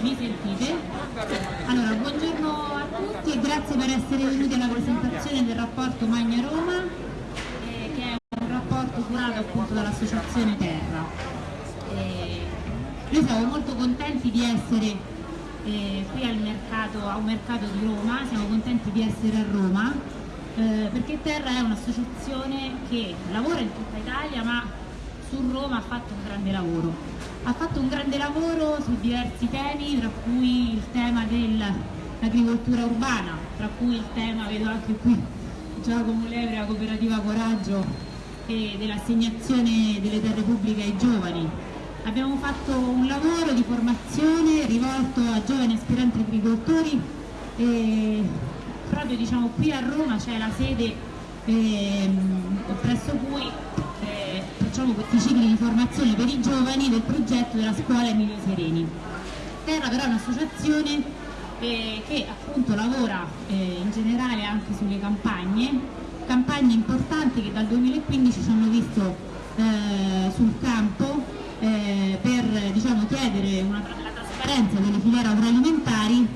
Mi sentite? Allora, buongiorno a tutti e grazie per essere venuti alla presentazione del rapporto Magna Roma, eh, che è un rapporto curato appunto dall'Associazione Terra. Eh, noi siamo molto contenti di essere eh, qui al mercato, a un mercato di Roma, siamo contenti di essere a Roma, eh, perché Terra è un'associazione che lavora in tutta Italia ma su Roma ha fatto un grande lavoro ha fatto un grande lavoro su diversi temi, tra cui il tema dell'agricoltura urbana, tra cui il tema, vedo anche qui Giacomo Levre, la cooperativa Coraggio e dell'assegnazione delle terre pubbliche ai giovani. Abbiamo fatto un lavoro di formazione rivolto a giovani aspiranti agricoltori e proprio diciamo qui a Roma c'è la sede eh, presso cui facciamo questi cicli di formazione per i giovani del progetto della scuola Emilio Sereni. Terra però è un'associazione eh, che appunto lavora eh, in generale anche sulle campagne, campagne importanti che dal 2015 ci hanno visto eh, sul campo eh, per diciamo, chiedere una, la trasparenza delle filiere agroalimentari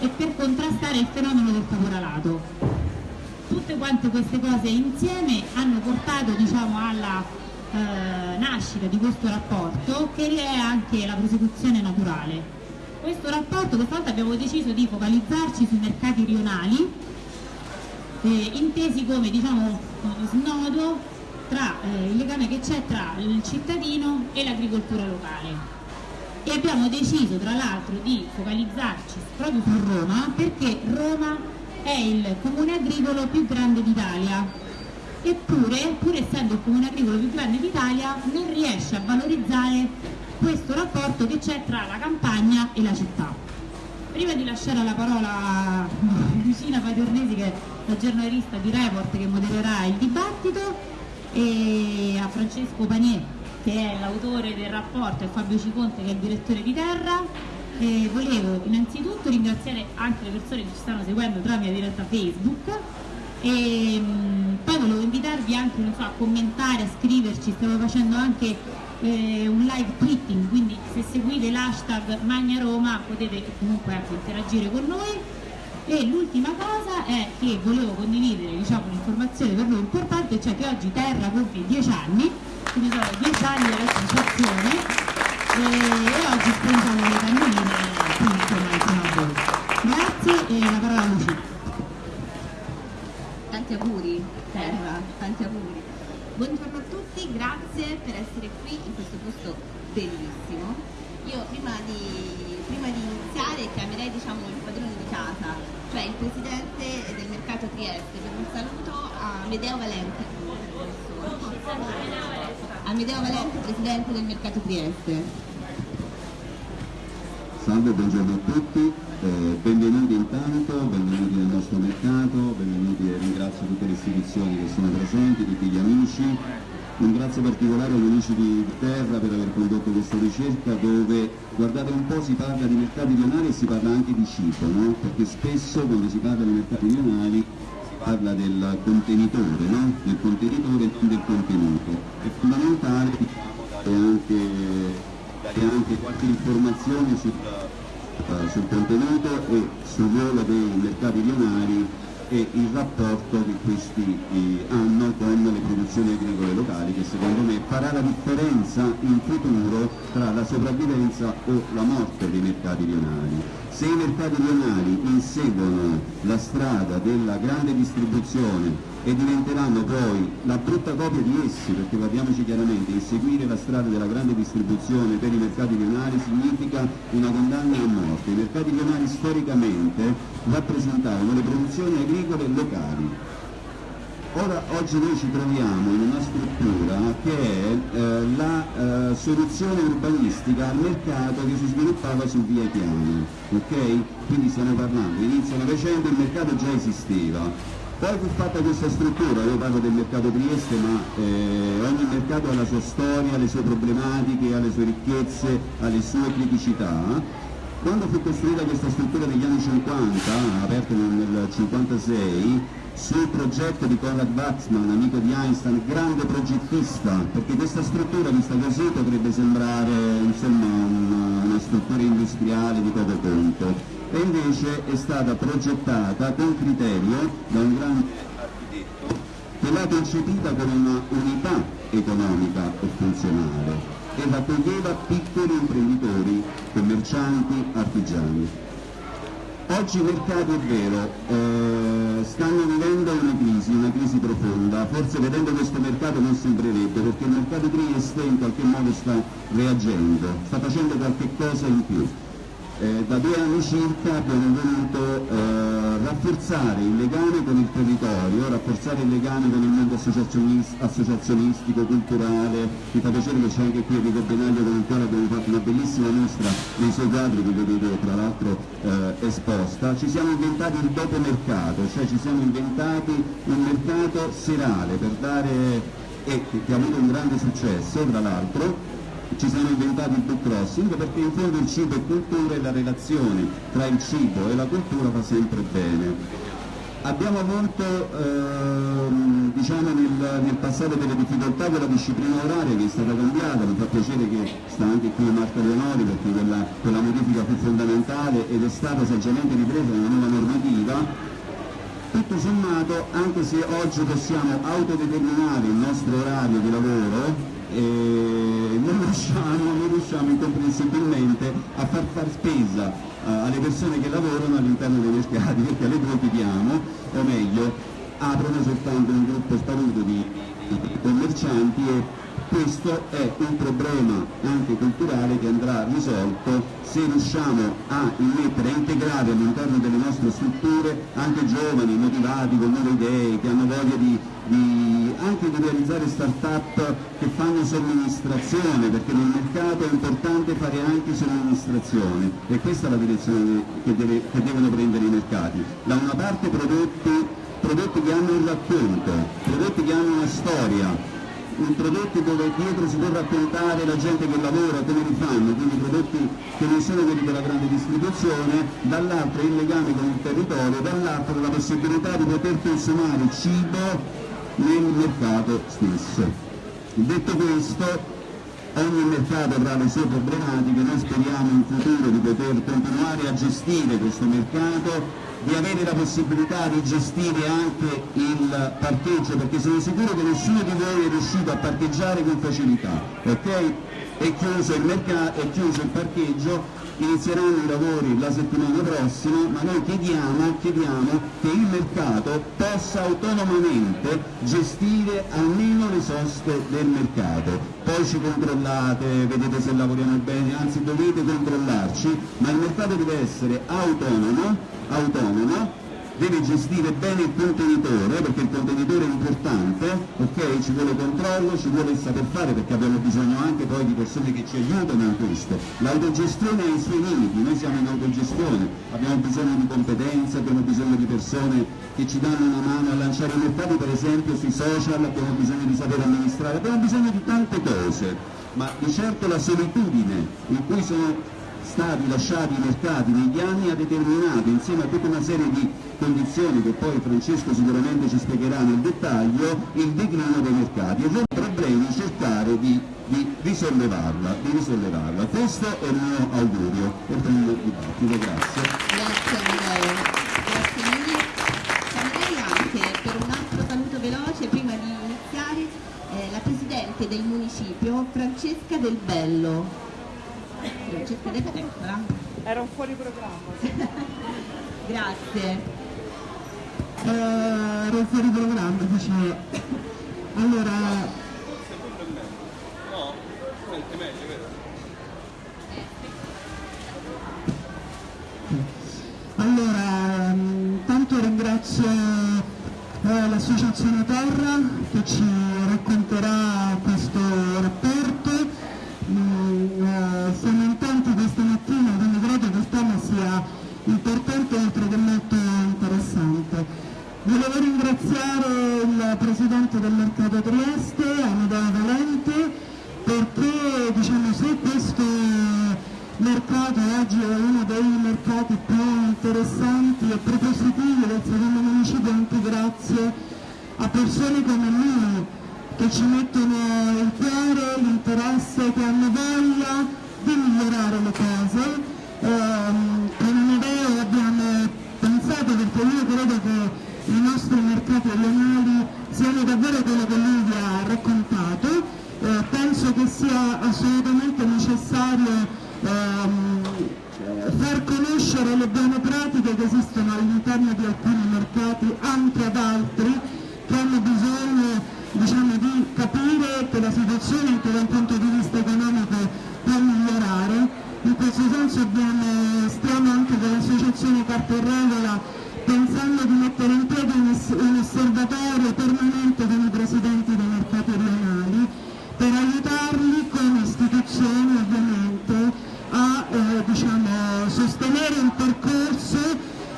e per contrastare il fenomeno del caporalato. Tutte quante queste cose insieme hanno portato diciamo, alla eh, nascita di questo rapporto che è anche la prosecuzione naturale. Questo rapporto questa volta abbiamo deciso di focalizzarci sui mercati rionali, eh, intesi come diciamo, snodo tra eh, il legame che c'è tra il cittadino e l'agricoltura locale. E abbiamo deciso tra l'altro di focalizzarci proprio su Roma perché Roma è il comune agricolo più grande d'Italia eppure, pur essendo il comune agricolo più grande d'Italia, non riesce a valorizzare questo rapporto che c'è tra la campagna e la città. Prima di lasciare la parola a Lucina Paternesi, che è la giornalista di Report che modererà il dibattito, e a Francesco Panier, che è l'autore del rapporto, e Fabio Ciconte, che è il direttore di Terra, e volevo innanzitutto ringraziare anche le persone che ci stanno seguendo tramite diretta Facebook e poi volevo invitarvi anche so, a commentare, a scriverci, stiamo facendo anche eh, un live tweeting, quindi se seguite l'hashtag Magna Roma potete comunque anche interagire con noi. E l'ultima cosa è che volevo condividere diciamo, un'informazione per noi importante, cioè che oggi Terra compie 10 anni, quindi sono 10 anni dell'associazione e, e oggi spongiamo le cannoline qui insomma insieme a voi. Grazie e la parola a Lucia tanti auguri Terra, tanti auguri. Buongiorno a tutti, grazie per essere qui in questo posto bellissimo. Io prima di, prima di iniziare chiamerei diciamo, il padrone di casa, cioè il presidente del mercato Trieste, per un saluto a Medeo Valente. A Medeo Valente, presidente del mercato Trieste. Salve, buongiorno a tutti. Eh, benvenuti intanto, benvenuti nel nostro mercato, benvenuti e ringrazio tutte le istituzioni che sono presenti, tutti gli amici. Un grazie particolare agli amici di Terra per aver condotto questa ricerca dove, guardate un po', si parla di mercati rionali e si parla anche di cibo, no? perché spesso quando si parla di mercati rionali si parla del contenitore, no? del contenitore e non del contenuto. È fondamentale dare anche, anche qualche informazione sul eh, sul contenuto e sul ruolo dei mercati rionali e il rapporto che questi eh, hanno con le produzioni agricole locali che secondo me farà la differenza in futuro tra la sopravvivenza o la morte dei mercati rionali. Se i mercati rionali inseguono la strada della grande distribuzione e diventeranno poi la brutta copia di essi, perché guardiamoci chiaramente, inseguire la strada della grande distribuzione per i mercati rionali significa una condanna a morte. I mercati rionali storicamente rappresentavano le produzioni agricole locali. Ora, oggi noi ci troviamo in una struttura che è eh, la eh, soluzione urbanistica al mercato che si sviluppava su via Chiano, ok? Quindi stiamo parlando, inizio Novecento il mercato già esisteva, poi fu fatta questa struttura, io parlo del mercato Trieste, ma eh, ogni mercato ha la sua storia, le sue problematiche, ha le sue ricchezze, ha le sue criticità. Quando fu costruita questa struttura negli anni 50, aperta nel 1956, sul progetto di Konrad Waxman, amico di Einstein, grande progettista, perché questa struttura vista così potrebbe sembrare insomma, una, una struttura industriale di poco conto, e invece è stata progettata con criterio da un grande architetto che l'ha concepita come una unità economica e funzionale e raccoglieva piccoli imprenditori, commercianti, artigiani. Oggi i mercati, è vero, eh, stanno vivendo una crisi, una crisi profonda, forse vedendo questo mercato non sembrerebbe, perché il mercato Trieste in qualche modo sta reagendo, sta facendo qualche cosa in più. Eh, da due anni circa abbiamo voluto eh, rafforzare il legame con il territorio, rafforzare il legame con il mondo associazionistico, culturale, mi fa piacere che c'è anche qui Enrico Benaglio con il quale abbiamo fatto una bellissima mostra nei suoi quadri che vedete tra l'altro eh, esposta, ci siamo inventati il dopo mercato, cioè ci siamo inventati un mercato serale per dare, e che ha avuto un grande successo tra l'altro, ci siamo inventati il book crossing perché in fondo il cibo è cultura e la relazione tra il cibo e la cultura fa sempre bene. Abbiamo avuto ehm, diciamo nel, nel, passato delle difficoltà con la disciplina oraria che è stata cambiata, mi fa piacere che sta anche qui Marco Leonori perché quella, quella modifica fu fondamentale ed è stata saggiamente ripresa una nuova normativa tutto sommato, anche se oggi possiamo autodeterminare il nostro orario di lavoro, non riusciamo, non riusciamo incomprensibilmente a far far spesa uh, alle persone che lavorano all'interno dei mercati perché le due o meglio, aprono soltanto un gruppo sparuto di commercianti e questo è un problema anche culturale che andrà risolto se riusciamo a immettere, a integrare all'interno delle nostre strutture anche giovani, motivati, con nuove idee, che hanno voglia di, di, anche di realizzare start-up che fanno somministrazione, perché nel mercato è importante fare anche somministrazione e questa è la direzione che, deve, che devono prendere i mercati. Da una parte prodotti, prodotti che hanno un racconto, prodotti che hanno una storia, prodotti dove dietro si può raccontare la gente che lavora, come li fanno, quindi prodotti che non sono quelli della grande distribuzione, dall'altro il legame con il territorio, dall'altro la possibilità di poter consumare cibo nel mercato stesso. Detto questo, ogni mercato avrà le sue problematiche, noi speriamo in futuro di poter continuare a gestire questo mercato di avere la possibilità di gestire anche il parcheggio perché sono sicuro che nessuno di voi è riuscito a parcheggiare con facilità, ok? È chiuso il, mercato, è chiuso il parcheggio inizieranno i lavori la settimana prossima, ma noi chiediamo, chiediamo che il mercato possa autonomamente gestire almeno le soste del mercato. Poi ci controllate, vedete se lavoriamo bene, anzi dovete controllarci, ma il mercato deve essere autonomo, autonomo deve gestire bene il contenitore, perché il contenitore è importante, ok? Ci vuole controllo, ci vuole il saper fare, perché abbiamo bisogno anche poi di persone che ci aiutano in questo. L'autogestione ha i suoi limiti, noi siamo in autogestione, abbiamo bisogno di competenze, abbiamo bisogno di persone che ci danno una mano a lanciare i mercati, per esempio sui social, abbiamo bisogno di saper amministrare, abbiamo bisogno di tante cose, ma di certo la solitudine in cui sono stati lasciati i mercati negli anni ha determinato insieme a tutta una serie di condizioni che poi Francesco sicuramente ci spiegherà nel dettaglio il declino dei mercati e i problemi cercare di, di, risollevarla, di risollevarla. Questo è il mio augurio per il dibattito. Grazie. Grazie Amedeo. Grazie mille. Saluterei anche per un altro saluto veloce prima di iniziare eh, la Presidente del Municipio Francesca Del Bello. Era un fuori programma. Grazie. Eh, ero fuori programma, dicevo. Allora, No, è meglio, vero? allora mm, tanto ringrazio eh, l'associazione Terra che ci racconterà questo rapporto. Mm, eh, in tanti questa mattina, quindi credo che tema sia importante oltre che interessante. Volevo ringraziare il Presidente del Mercato Trieste, Amedeo Valente, perché diciamo, se questo mercato oggi è uno dei mercati più interessanti e propositivi del secondo municipio anche grazie a persone come lui che ci mettono il cuore, l'interesse, che hanno voglia di migliorare le cose. Ehm, con Amedeo abbiamo pensato perché io credo che i nostri mercati regionali siano davvero quello che lui vi ha raccontato. Eh, penso che sia assolutamente necessario ehm, far conoscere le buone pratiche che esistono all'interno di alcuni mercati anche ad altri che hanno bisogno diciamo, di capire che la situazione anche da un punto di vista economico può migliorare. In questo senso abbiamo, stiamo anche con l'associazione Carta e Regola pensando di mettere in piedi un, un osservatorio permanente con i presidenti dei mercati regionali per aiutarli come istituzioni ovviamente a eh, diciamo, sostenere un percorso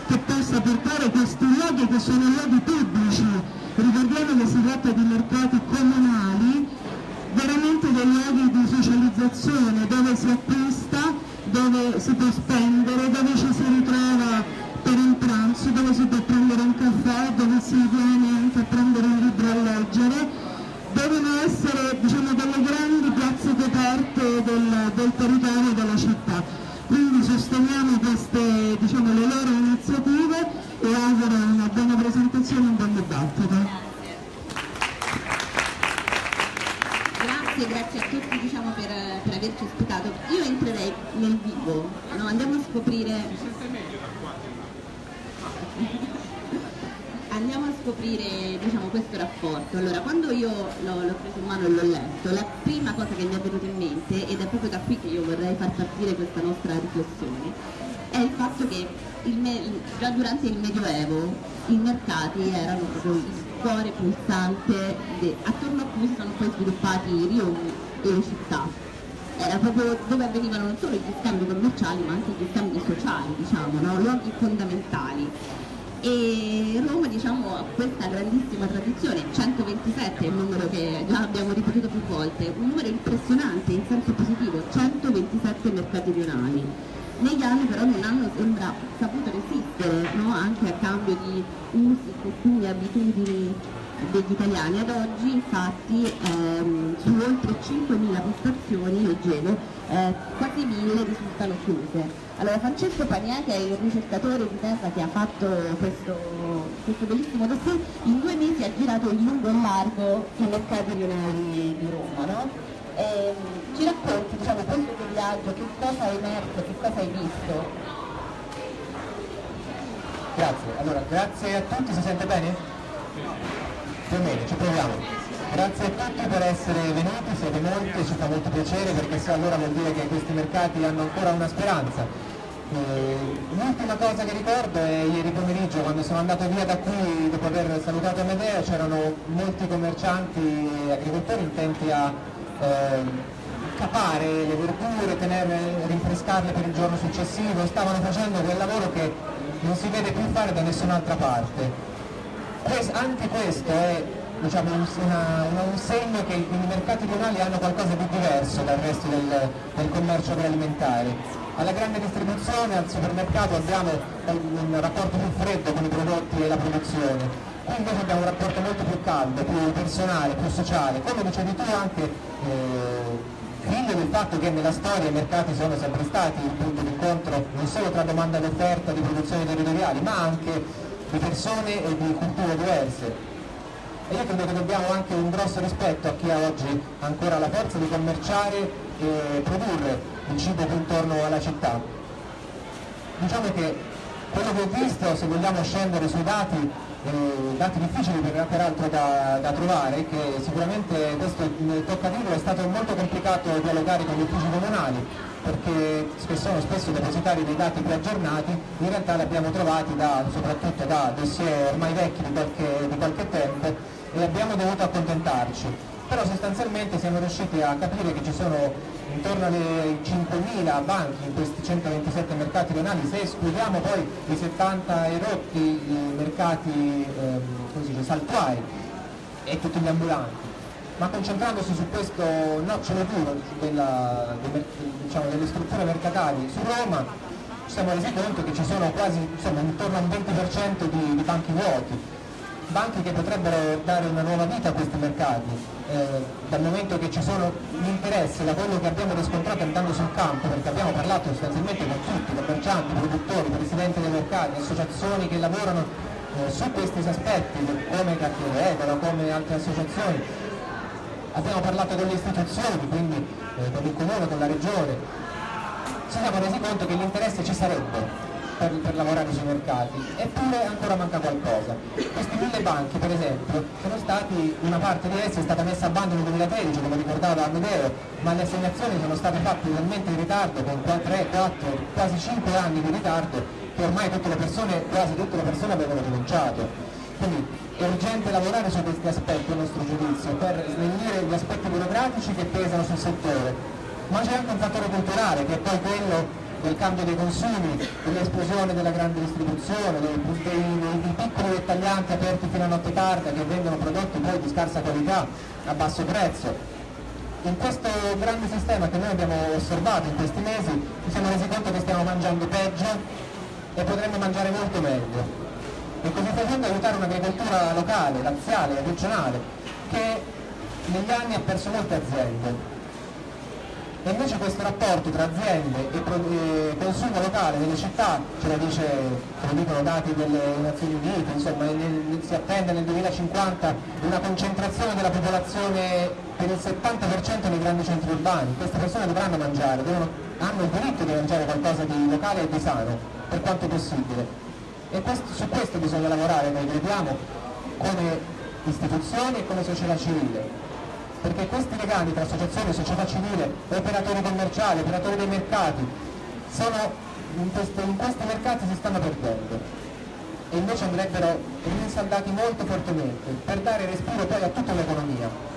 che possa portare questi luoghi che sono luoghi pubblici, ricordiamo che si tratta di mercati comunali, veramente dei luoghi di socializzazione dove si acquista, dove si può spendere, dove ci si ritrova per un pranzo, dove si può prendere un caffè, dove si viene anche a prendere un libro a leggere devono essere diciamo, delle grandi piazze coperte del, del territorio della città. Quindi sosteniamo queste, diciamo, le loro iniziative e auguro una buona presentazione e un buon dibattito. Grazie, grazie a tutti diciamo, per, per averci ospitato. Io entrerei nel vivo, no? andiamo a scoprire andiamo a scoprire diciamo, questo rapporto. Allora, quando io l'ho, preso in mano e l'ho letto, la prima cosa che mi è venuta in mente, ed è proprio da qui che io vorrei far partire questa nostra riflessione, è il fatto che il già durante il Medioevo i mercati erano proprio il cuore pulsante attorno a cui sono poi sviluppati i rioni e le città. Era proprio dove avvenivano non solo gli scambi commerciali ma anche gli scambi sociali, diciamo, no? luoghi fondamentali e Roma diciamo, ha questa grandissima tradizione, 127 è il numero che già abbiamo ripetuto più volte, un numero impressionante in senso positivo, 127 mercati rionali. Negli anni però non hanno sembra saputo resistere no? anche a cambio di usi, costumi, abitudini degli italiani. Ad oggi infatti ehm, su oltre 5.000 postazioni, leggevo, eh, quasi 1.000 risultano chiuse. Allora Francesco Panià, che è il ricercatore di terra che ha fatto questo, questo bellissimo dossier, in due mesi ha girato in lungo e in largo i mercati rionali di Roma. No? E, ci racconti diciamo, questo tuo viaggio, che cosa hai emerso, che cosa hai visto? Grazie, allora grazie a tutti, si sente bene? O meno, ci proviamo. Grazie a tutti per essere venuti, siete molti, ci fa molto piacere perché se allora vuol dire che questi mercati hanno ancora una speranza. Eh, l'ultima cosa che ricordo è ieri pomeriggio quando sono andato via da qui dopo aver salutato Amedeo c'erano molti commercianti e agricoltori intenti a eh, capare le verdure, tenerle, rinfrescarle per il giorno successivo, stavano facendo quel lavoro che non si vede più fare da nessun'altra parte. Anche questo è diciamo, un, una, un, segno che i mercati rionali hanno qualcosa di diverso dal resto del, del commercio agroalimentare. Alla grande distribuzione, al supermercato abbiamo un rapporto più freddo con i prodotti e la produzione, qui invece abbiamo un rapporto molto più caldo, più personale, più sociale, come dicevi tu anche eh, figlio del fatto che nella storia i mercati sono sempre stati il punto d'incontro non solo tra domanda ed offerta di produzioni territoriali, ma anche di persone e di culture diverse. E io credo che dobbiamo anche un grosso rispetto a chi ha oggi ancora la forza di commerciare e produrre il cibo intorno alla città. Diciamo che quello che ho visto, se vogliamo scendere sui dati, eh, dati difficili per, peraltro da, da, trovare, che sicuramente questo tocca dirlo, è stato molto complicato dialogare con gli uffici comunali, perché sono spesso depositari dei dati più aggiornati, in realtà li abbiamo trovati da, soprattutto da dossier ormai vecchi di qualche, di qualche tempo e abbiamo dovuto accontentarci. Però sostanzialmente siamo riusciti a capire che ci sono intorno alle 5.000 banchi in questi 127 mercati rionali, se escludiamo poi i 70 erotti mercati ehm, saltuari e tutti gli ambulanti. Ma concentrandosi su questo nocciolo duro della, diciamo, delle strutture mercatali su Roma, ci siamo resi conto che ci sono quasi insomma, intorno un 20% di, di banchi vuoti, banchi che potrebbero dare una nuova vita a questi mercati, eh, dal momento che ci sono l'interesse da quello che abbiamo riscontrato andando sul campo, perché abbiamo parlato sostanzialmente con tutti, commercianti, produttori, presidenti dei mercati, associazioni che lavorano eh, su questi aspetti, come Cartiere Edera, come altre associazioni. Abbiamo parlato con le istituzioni, quindi eh, con il comune, con la regione. Ci siamo resi conto che l'interesse ci sarebbe, per, per, lavorare sui mercati, eppure ancora manca qualcosa. Questi mille banchi, per esempio, sono stati, una parte di essi è stata messa a bando nel 2013, come ricordava Amedeo, ma le assegnazioni sono state fatte talmente in ritardo, con 3, 4, quasi 5 anni di ritardo, che ormai tutte persone, quasi tutte le persone avevano rinunciato. Quindi è urgente lavorare su questi aspetti a nostro giudizio, per snellire gli aspetti burocratici che pesano sul settore, ma c'è anche un fattore culturale che è poi quello del cambio dei consumi, dell'esplosione della grande distribuzione, dei, dei, dei, piccoli dettaglianti aperti fino a notte tarda che vendono prodotti poi di scarsa qualità a basso prezzo. In questo grande sistema che noi abbiamo osservato in questi mesi ci siamo resi conto che stiamo mangiando peggio e potremmo mangiare molto meglio. E così facendo aiutare un'agricoltura locale, laziale, regionale, che negli anni ha perso molte aziende e invece questo rapporto tra aziende e, consumo locale nelle città, ce lo, dice, ce lo dicono dati delle Nazioni Unite, insomma si attende nel 2050 una concentrazione della popolazione per il 70% nei grandi centri urbani, queste persone dovranno mangiare, devono, hanno il diritto di mangiare qualcosa di locale e di sano, per quanto possibile. E questo, su questo bisogna lavorare, noi crediamo, come istituzioni e come società civile perché questi legami tra associazioni, società civile, operatori commerciali, operatori dei mercati, sono, in, queste, in questi mercati si stanno perdendo e invece andrebbero rinsaldati molto fortemente per dare respiro poi a tutta l'economia.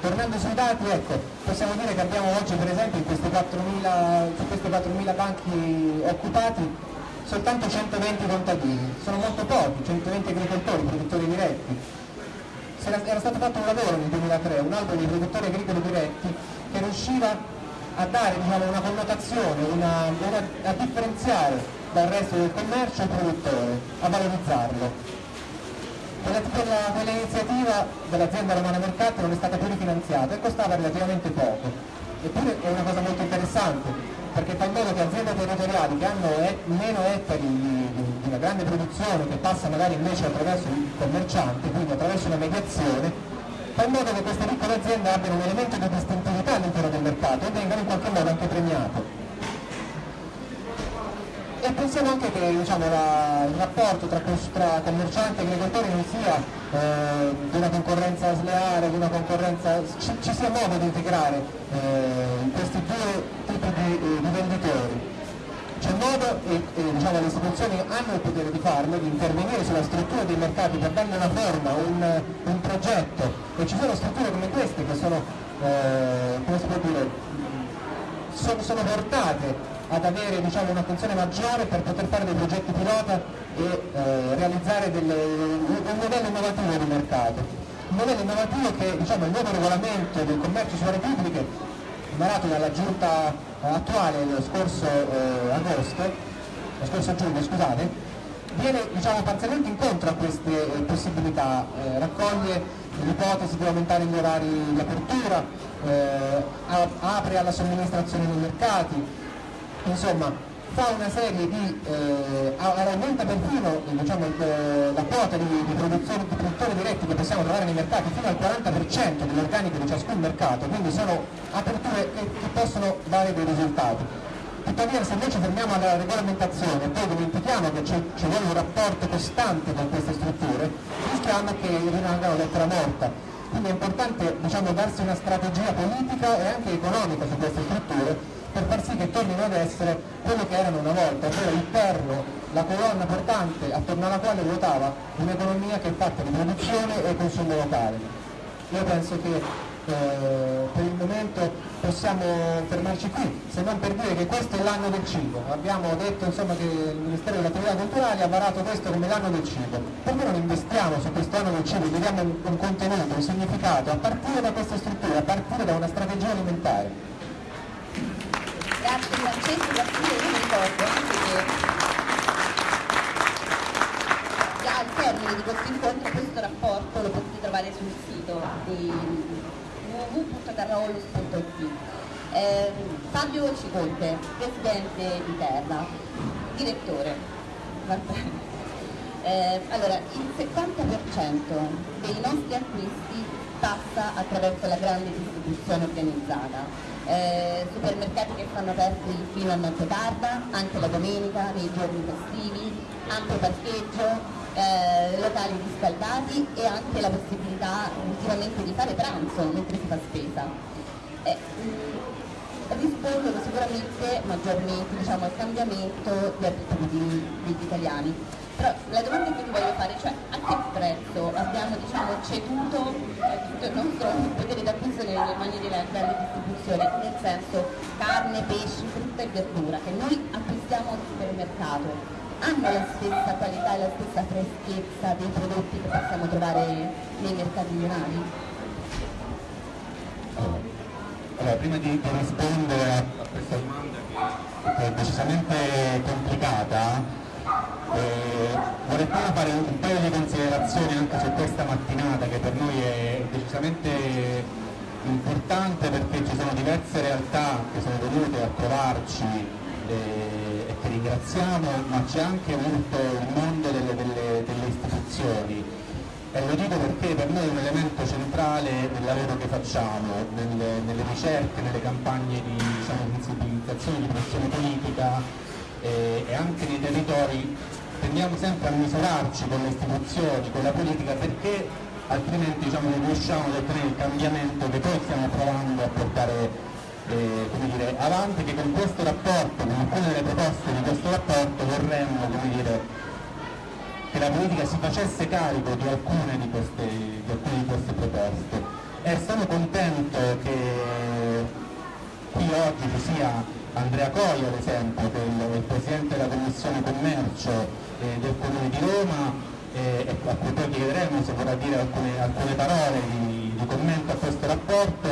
Tornando sui dati, ecco, possiamo dire che abbiamo oggi per esempio in questi 4.000, su questi 4.000 banchi occupati soltanto 120 contadini, sono molto pochi, 120 agricoltori, produttori diretti, era stato fatto un lavoro nel 2003, un albo dei produttori agricoli diretti che riusciva a dare diciamo, una connotazione, una, una, a differenziare dal resto del commercio il produttore, a valorizzarlo. Quella, quella, quell'iniziativa dell'azienda Romana Mercato non è stata più rifinanziata e costava relativamente poco. Eppure è una cosa molto interessante, perché fa in modo che aziende territoriali che hanno et meno ettari di, di, di, una grande produzione, che passa magari invece attraverso il commerciante, quindi attraverso una mediazione, fa in modo che queste piccole aziende abbiano un elemento di distintività all'interno del mercato e vengano in qualche modo anche premiate. E pensiamo anche che diciamo, la, il rapporto tra, tra commercianti e agricoltori non sia eh, di una concorrenza sleale, di una concorrenza, ci, ci sia modo di integrare eh, questi due di, di venditori. C'è modo e, e diciamo, le istituzioni hanno il potere di farlo, di intervenire sulla struttura dei mercati per dargli una forma, un, un progetto e ci sono strutture come queste che sono, eh, come si può dire, sono, sono portate ad avere diciamo, un'attenzione maggiore per poter fare dei progetti pilota e eh, realizzare delle, un modello innovativo di mercato. Un modello innovativo che diciamo, il nuovo regolamento del commercio sulle pubbliche, varato dalla giunta attuale lo scorso eh, agosto, lo scorso giugno, scusate, viene diciamo, parzialmente incontro a queste eh, possibilità, eh, raccoglie l'ipotesi di aumentare gli orari di apertura, eh, apre alla somministrazione dei mercati, insomma fa una serie di, eh, aumenta perfino diciamo, eh, la quota di, di, di, produttori diretti che possiamo trovare nei mercati fino al 40% dell'organico di ciascun mercato, quindi sono aperture che, che possono dare dei risultati. Tuttavia se invece fermiamo alla regolamentazione e poi dimentichiamo che ci vuole un rapporto costante con queste strutture, rischiamo che rimangano lettera morta. Quindi è importante diciamo, darsi una strategia politica e anche economica su queste strutture per far sì che tornino ad essere quello che erano una volta, ovvero il perno, la colonna portante attorno alla quale ruotava un'economia che è fatta di produzione e consumo locale. Io penso che eh, per il momento possiamo fermarci qui, se non per dire che questo è l'anno del cibo. Abbiamo detto insomma, che il Ministero delle Attività Culturali ha varato questo come l'anno del cibo. Perché non investiamo su questo anno del cibo, gli diamo un, un contenuto, un significato, a partire da queste strutture, a partire da una strategia alimentare? Francesco, grazie io vi ricordo anche che al termine di questo incontro questo rapporto lo potete trovare sul sito di www.carraolus.it eh, Fabio Ciconte, presidente di Terra, direttore. Eh, allora, il 70% dei nostri acquisti passa attraverso la grande distribuzione organizzata. Eh, supermercati che stanno aperti fino a notte tarda, anche la domenica, nei giorni festivi, ampio parcheggio, eh, locali riscaldati e anche la possibilità ultimamente di fare pranzo mentre si fa spesa. Eh, mh, rispondono sicuramente maggiormente diciamo, al cambiamento di abitudini degli italiani. Però la domanda che ti voglio fare, cioè a che prezzo abbiamo diciamo, ceduto eh, tutto il nostro potere d'acquisto nelle mani della grande distribuzione, nel senso carne, pesci, frutta e verdura che noi acquistiamo al supermercato, hanno la stessa qualità e la stessa freschezza dei prodotti che possiamo trovare nei mercati rionali? Allora, prima di, rispondere a, questa domanda che è decisamente complicata, eh, vorrei prima fare un paio di considerazioni anche su questa mattinata che per noi è decisamente importante perché ci sono diverse realtà che sono venute a trovarci eh, e che ringraziamo, ma c'è anche molto il mondo delle, delle- delle istituzioni. E lo dico perché per noi è un elemento centrale nel lavoro che facciamo, nelle, nelle ricerche, nelle campagne di diciamo, sensibilizzazione, di pressione politica eh, e anche nei territori tendiamo sempre a misurarci con le istituzioni, con la politica perché altrimenti diciamo, non riusciamo ad ottenere il cambiamento che poi stiamo provando a portare eh, dire, avanti, che con questo rapporto, con alcune delle proposte di questo rapporto vorremmo dire, che la politica si facesse carico di alcune di queste, di alcune di queste proposte. E sono contento che qui oggi ci sia Andrea Coia ad esempio che è il, Presidente della Commissione Commercio eh, del Comune di Roma eh, e a cui poi chiederemo se vorrà dire alcune, alcune parole di, di commento a questo rapporto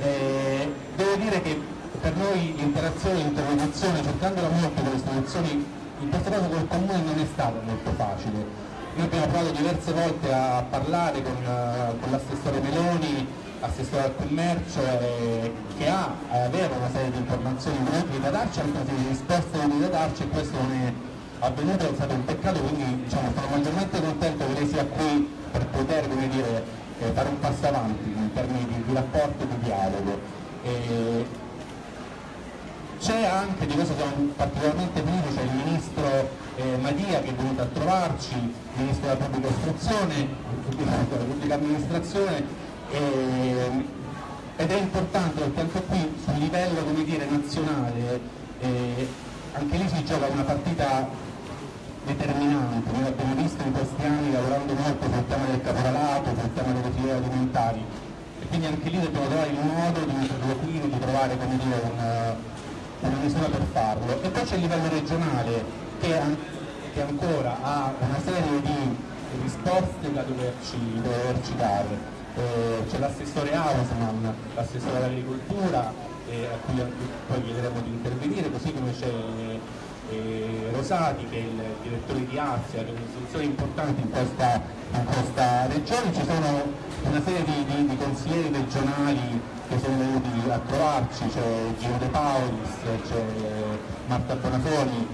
eh, devo dire che per noi l'interazione, l'interlocuzione cercandola molto con le istituzioni in questo caso col comune non è stato molto facile. Noi abbiamo provato diverse volte a parlare con, eh, con l'assessore Meloni, assessore al commercio, eh, che ha, eh, aveva una serie di informazioni utili da darci, anche di risposte utili da darci e questo non è avvenuto, è stato un peccato, quindi diciamo, sono maggiormente contento che lei sia qui per poter dire, eh, fare un passo avanti in termini di, di rapporto e di dialogo. C'è anche, di questo siamo particolarmente felici, c'è il ministro eh, Madia che è venuto a trovarci, il ministro della pubblica istruzione, della pubblica amministrazione, eh, ed è importante perché anche qui sul livello dire, nazionale eh, anche lì si gioca una partita determinante, noi l'abbiamo visto in questi anni lavorando molto sul tema del caporalato, sul tema delle filiere alimentari e quindi anche lì dobbiamo trovare il modo di interloquire, di trovare dire, un, una misura per farlo. E poi c'è il livello regionale che, che ancora ha una serie di risposte da doverci, da doverci dare. Eh, c'è l'assessore Hausmann, l'assessore all'agricoltura, eh, a cui poi chiederemo di intervenire, così come c'è eh, Rosati che è il direttore di Azia, che è un'istituzione importante in questa, in questa regione, ci sono una serie di, di- di consiglieri regionali che sono venuti a trovarci, c'è Gino De Paulis, c'è Marta Bonafoni,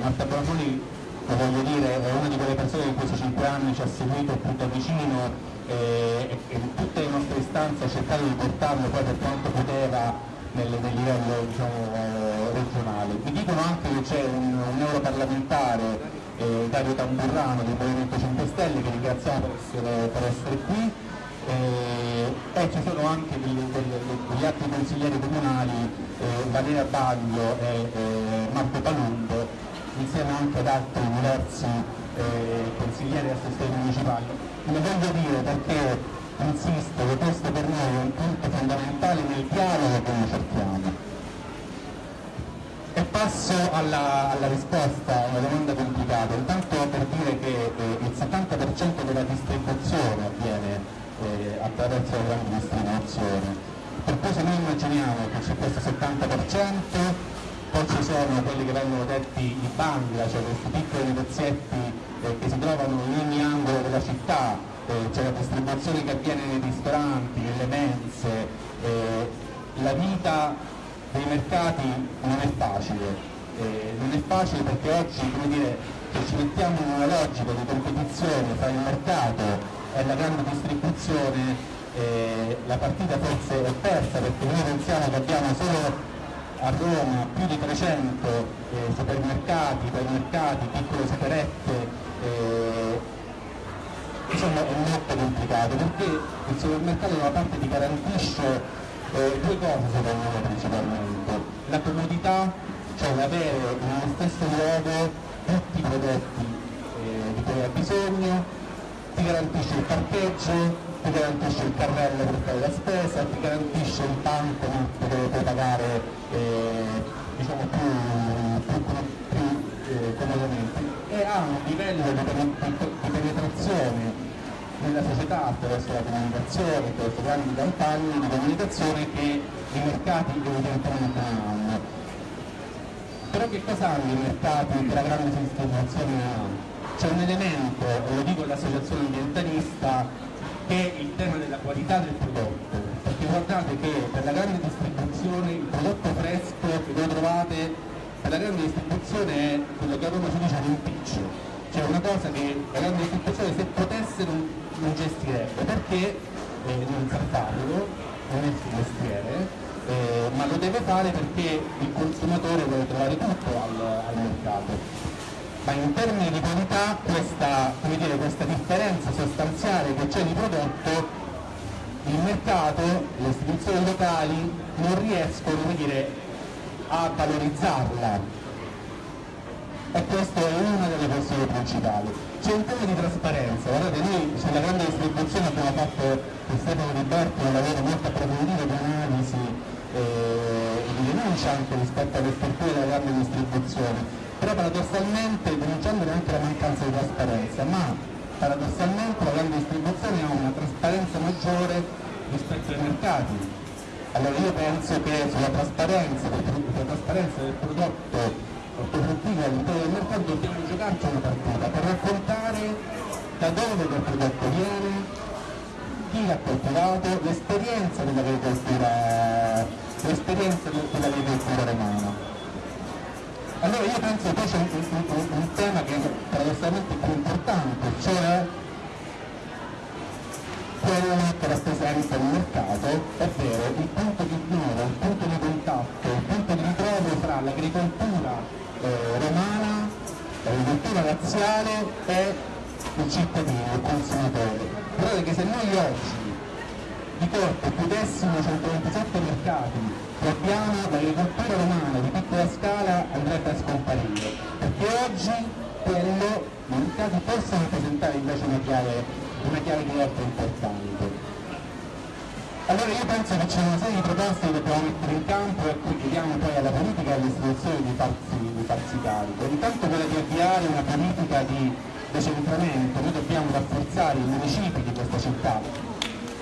Marta Bonafoni voglio dire è una di quelle persone che in questi cinque anni ci ha seguito più da vicino e, e- tutte le nostre istanze ha cercato di portarlo poi per quanto poteva nel, nel livello diciamo, eh, regionale. Mi dicono anche che c'è un, un europarlamentare, eh, Dario Tamburrano del Movimento 5 Stelle, che ringraziamo per essere, per essere qui, eh, e ci sono anche degli, degli- degli altri consiglieri comunali, eh, Valeria Baglio e eh, Marco Palumbo, insieme anche ad altri diversi eh, consiglieri e assessori municipali. Lo voglio dire perché insisto che questo per noi è un punto fondamentale nel dialogo che noi cerchiamo. E passo alla, alla risposta a una domanda complicata, intanto per dire che eh, il 70% della distribuzione avviene eh, attraverso la grande distribuzione. Per cui se noi immaginiamo che c'è questo 70%, poi ci sono quelli che vengono detti i bangla, cioè questi piccoli negozietti eh, che si trovano in ogni angolo della città, eh, c'è la distribuzione che avviene nei ristoranti, nelle mense, eh, la vita dei mercati non è facile, eh, non è facile perché oggi come dire, se ci mettiamo in una logica di competizione tra il mercato e la grande distribuzione, eh, la partita forse è persa perché noi pensiamo che abbiamo solo a Roma più di 300 eh, supermercati, ipermercati, piccole superette, eh, insomma è molto complicato perché il supermercato da una parte ti garantisce eh, due cose secondo me principalmente, la comodità, cioè l'avere nello stesso luogo tutti i prodotti eh, di cui hai bisogno, ti garantisce il parcheggio, ti garantisce il carrello per fare la spesa, ti garantisce il bancomat dove puoi pagare eh, diciamo più, più, più eh, comodamente ha un livello di, penetrazione nella società attraverso la comunicazione, attraverso grandi campagne di comunicazione che i mercati evidentemente non hanno. Però che cosa hanno i mercati che la grande distribuzione ha? C'è un elemento, lo dico all'associazione ambientalista, che è il tema della qualità del prodotto. Perché guardate che per la grande distribuzione il prodotto fresco che voi trovate la grande distribuzione è quello che a Roma si dice un impiccio. Cioè una cosa che la grande distribuzione se potesse non, non gestirebbe, perché? Eh, non sa farlo, non è il suo mestiere, eh, ma lo deve fare perché il consumatore vuole trovare tutto al, al mercato. Ma in termini di qualità questa, dire, questa differenza sostanziale che c'è di prodotto il mercato, le istituzioni locali non riescono dire, a valorizzarla e questa è una delle questioni principali. C'è un tema di trasparenza, guardate noi sulla grande distribuzione abbiamo fatto con Stefano Di Berto un lavoro molto approfondito di analisi eh, e di denuncia anche rispetto alle strutture della grande distribuzione però paradossalmente denunciando anche la mancanza di trasparenza, ma paradossalmente la grande distribuzione ha una trasparenza maggiore rispetto ai mercati. Allora io penso che sulla trasparenza, sulla trasparenza del prodotto ortofrutticolo all'interno del mercato dobbiamo giocarci una partita per raccontare da dove quel prodotto viene, chi l'ha coltivato, l'esperienza dell'agricoltura, l'esperienza dell'agricoltura romana. Allora io penso che poi c'è un, un, un, tema che è paradossalmente più importante, cioè che rappresenta il mercato, ovvero il punto di unione, il punto di contatto, il punto di ritrovo fra l'agricoltura eh, romana, l'agricoltura razziale e il cittadino, il consumatore. Guardate che se noi oggi di corpo chiudessimo 127 mercati abbiamo l'agricoltura romana di piccola scala andrebbe a scomparire, perché oggi quello i mercati possono rappresentare invece una chiave, una chiave di volta importante. Allora io penso che c'è una serie di proposte che dobbiamo mettere in campo e a cui chiediamo poi alla politica e alle istituzioni di farsi, di farsi carico. Intanto quella di avviare una politica di decentramento, noi dobbiamo rafforzare i municipi di questa città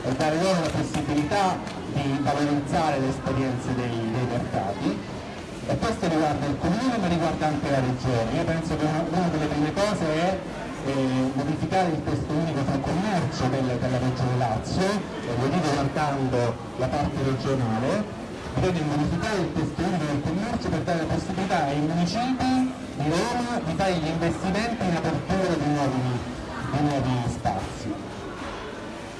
e dare loro la possibilità di valorizzare le esperienze dei, dei mercati e questo riguarda il comune ma riguarda anche la regione. Io penso che una, una delle prime cose è eh, modificare il testo unico sul commercio delle, della regione Lazio, e lo dico guardando la parte regionale, bisogna modificare il testo unico del commercio per dare la possibilità ai municipi di Roma di fare gli investimenti in apertura di nuovi, di nuovi spazi.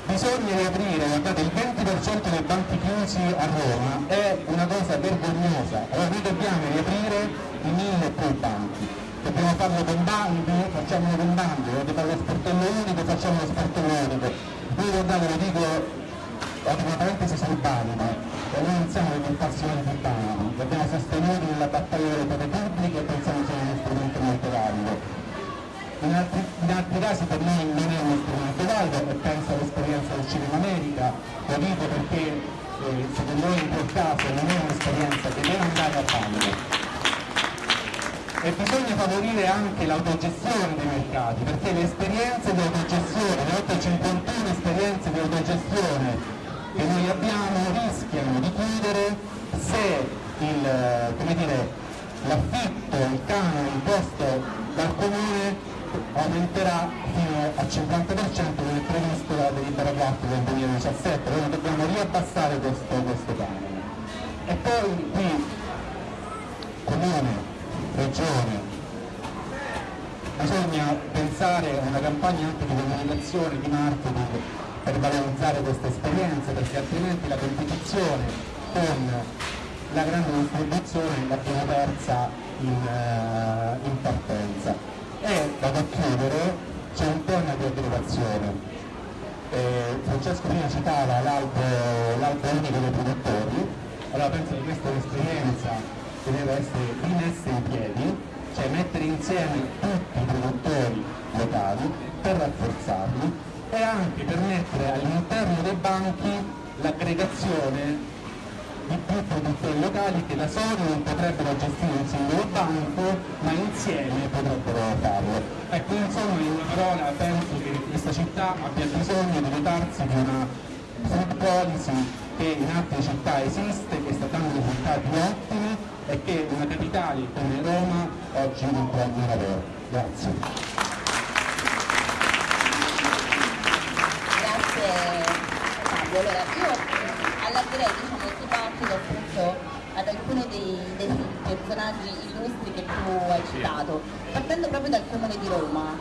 Bisogna riaprire, guardate, il 20% dei banchi chiusi a Roma è una cosa vergognosa, allora noi dobbiamo riaprire i mille più banchi, dobbiamo farlo con bandi, facciamolo con bandi, dobbiamo fare lo sportello unico, facciamo lo sportello unico. Noi guardate, lo dico, apro una parentesi sul bando, e noi non siamo degli appassionati di bandi, li abbiamo sostenuti nella battaglia delle opere pubbliche e pensiamo sia uno strumento molto valido. In altri, in altri, casi per noi non è uno strumento valido e penso all'esperienza del cinema nero lo dico perché eh, secondo me in quel caso non è un'esperienza che deve andare a valle e bisogna favorire anche l'autogestione dei mercati perché le esperienze di autogestione, le oltre 51 esperienze di autogestione che noi abbiamo rischiano di chiudere se il, l'affitto, il canone imposto dal comune aumenterà fino al 50% come previsto dalla delibera 4 del 2017, noi dobbiamo riabbassare questo, questo canone. E poi qui comune, regione, bisogna pensare a una campagna anche di comunicazione, di marketing per valorizzare queste esperienze perché altrimenti la competizione con la grande distribuzione l'abbiamo persa in, uh, in partenza. E vado a chiudere, c'è un tema di aggregazione. Eh, Francesco prima citava l'albo unico dei produttori, allora penso che questa è un'esperienza che deve essere rimessa in piedi, cioè mettere insieme tutti i produttori locali per rafforzarli e anche permettere all'interno dei banchi l'aggregazione di più produttori locali che da soli non potrebbero gestire un singolo banco ma insieme potrebbero farlo. Ecco, insomma, in una parola penso che questa città abbia bisogno di dotarsi di una food policy che in altre città esiste, che sta dando risultati ottimi e che una capitale come Roma oggi non prende lavoro. Grazie. Grazie Fabio. Allora, io allargherei diciamo, il dibattito appunto ad alcuni dei, dei personaggi illustri che tu hai citato, partendo proprio dal comune di Roma.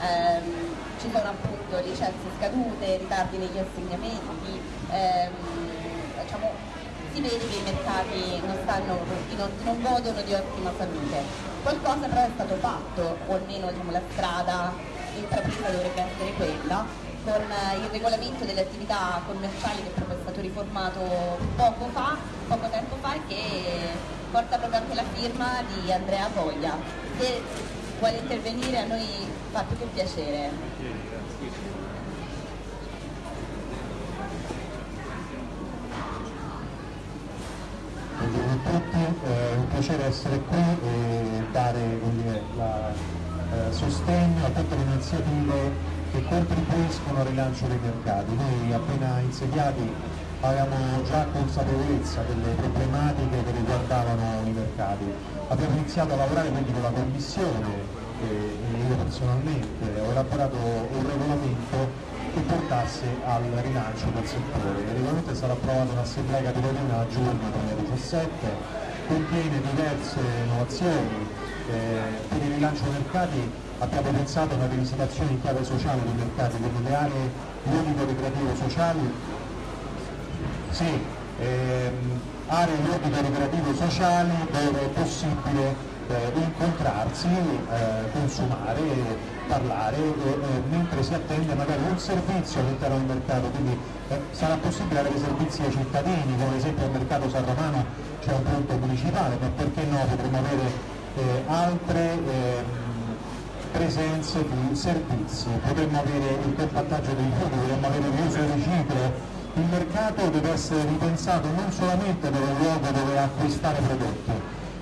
Ehm, ci sono appunto licenze scadute, ritardi negli assegnamenti, ehm, diciamo, si vede che i mercati non, stanno, non, godono di ottima salute. Qualcosa però è stato fatto, o almeno diciamo, la strada intrapresa dovrebbe essere quella, con il regolamento delle attività commerciali che proprio è stato riformato poco fa, poco tempo fa e che porta proprio anche la firma di Andrea Voglia. Se vuole intervenire a noi fa più che piacere. Piacere essere qui e dare dire, la, eh, sostegno a tutte le iniziative che contribuiscono al rilancio dei mercati. Noi appena insediati avevamo già consapevolezza delle problematiche che riguardavano i mercati. Abbiamo iniziato a lavorare quindi con la Commissione e io personalmente ho elaborato un regolamento che portasse al rilancio del settore. Il regolamento stato approvato in assemblea capitolina a giugno 2017, contiene diverse innovazioni, eh, per il rilancio dei mercati abbiamo pensato a una rivisitazione in chiave sociale dei mercati, quindi le aree ludico-ricreativo sociali, sì, ehm, aree ludico-ricreativo sociali dove è possibile eh, incontrarsi, eh, consumare, parlare, eh, mentre si attende magari un servizio all'interno del mercato, quindi eh, sarà possibile avere servizi ai cittadini, come ad esempio al mercato San Romano c'è un punto municipale, ma perché no potremmo avere eh, altre ehm, presenze di servizi, potremmo avere il compattaggio dei rifiuti, potremmo avere l'uso di riciclo, il mercato deve essere ripensato non solamente per un luogo dove acquistare prodotti,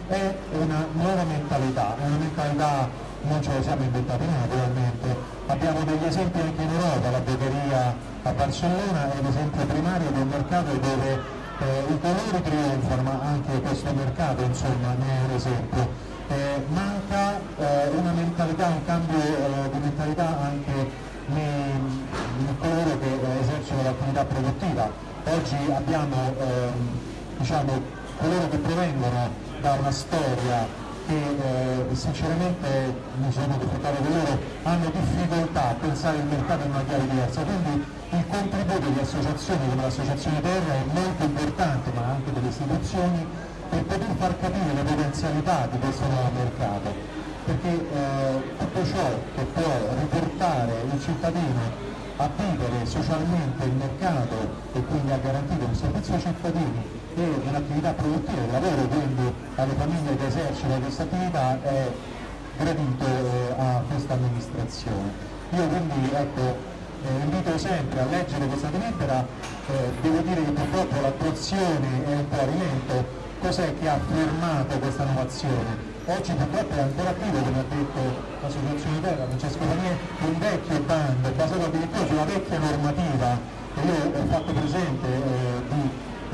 è una nuova mentalità, una mentalità non ce la siamo inventati noi naturalmente, abbiamo degli esempi anche in Europa, la Beccheria a Barcellona è l'esempio primario del mercato dove eh, i colori trionfano, ma anche questo mercato insomma ne è un esempio. Eh, manca eh, una mentalità, un cambio eh, di mentalità anche in coloro che eh, esercitano l'attività produttiva. Oggi abbiamo ehm, diciamo, coloro che provengono da una storia che eh, sinceramente sono confrontato con loro, hanno difficoltà a pensare il mercato in una chiave diversa, quindi il contributo di associazioni come l'Associazione Terra è molto importante, ma anche delle istituzioni, per poter far capire le potenzialità di questo nuovo mercato. Perché eh, tutto ciò che può riportare il cittadino a vivere socialmente il mercato e quindi a garantire un servizio ai cittadini e un'attività produttiva, il lavoro quindi alle famiglie che esercitano questa attività è gradito eh, a questa amministrazione. Io quindi ecco, eh, invito sempre a leggere questa delibera, eh, devo dire che purtroppo l'attuazione è un po' rilento, cos'è che ha fermato questa nuova azione? Oggi purtroppo è ancora attivo, come ha detto l'associazione Terra, Francesco Panier, un vecchio bando basato addirittura sulla vecchia normativa e io ho fatto presente eh, di,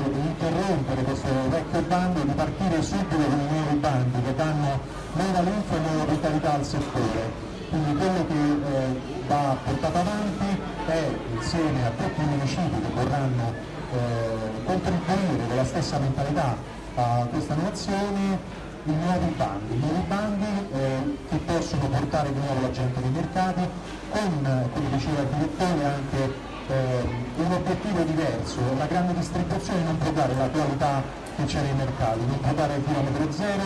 di interrompere questo vecchio bando e di partire subito con i nuovi bandi che danno nuova linfa e nuova vitalità al settore. Quindi quello che eh, va portato avanti è insieme a tutti i municipi che vorranno eh, contribuire con la stessa mentalità a questa innovazione i nuovi bandi, nuovi bandi eh, che possono portare di nuovo la gente nei mercati con, come diceva il direttore, anche eh, un obiettivo diverso. La grande distribuzione non può dare la qualità che c'è nei mercati, non può dare il chilometro zero,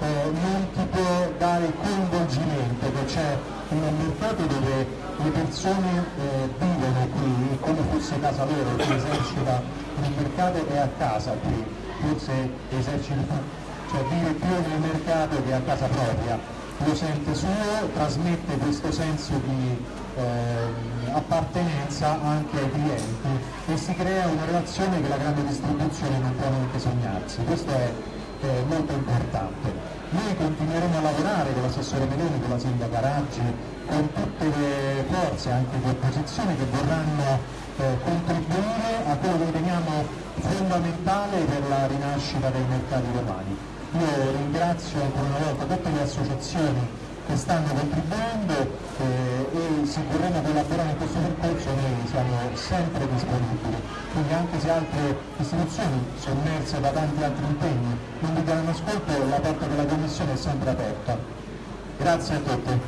eh, non ti può dare coinvolgimento che c'è un mercato dove le persone eh, vivono qui come fosse casa loro, chi esercita nel mercato è a casa qui, forse esercita cioè vive più nel mercato che a casa propria, lo sente suo, trasmette questo senso di eh, appartenenza anche ai clienti e si crea una relazione che la grande distribuzione non può neanche sognarsi, questo è eh, molto importante. Noi continueremo a lavorare con l'assessore Meloni, con la sindaca Raggi, con tutte le forze anche di opposizione che vorranno eh, contribuire a quello che riteniamo fondamentale per la rinascita dei mercati romani. Io ringrazio ancora una volta tutte le associazioni che stanno contribuendo eh, e se vorremmo collaborare in questo percorso noi siamo sempre disponibili, quindi anche se altre istituzioni sommerse da tanti altri impegni non vi danno ascolto, la porta della Commissione è sempre aperta. Grazie a tutti.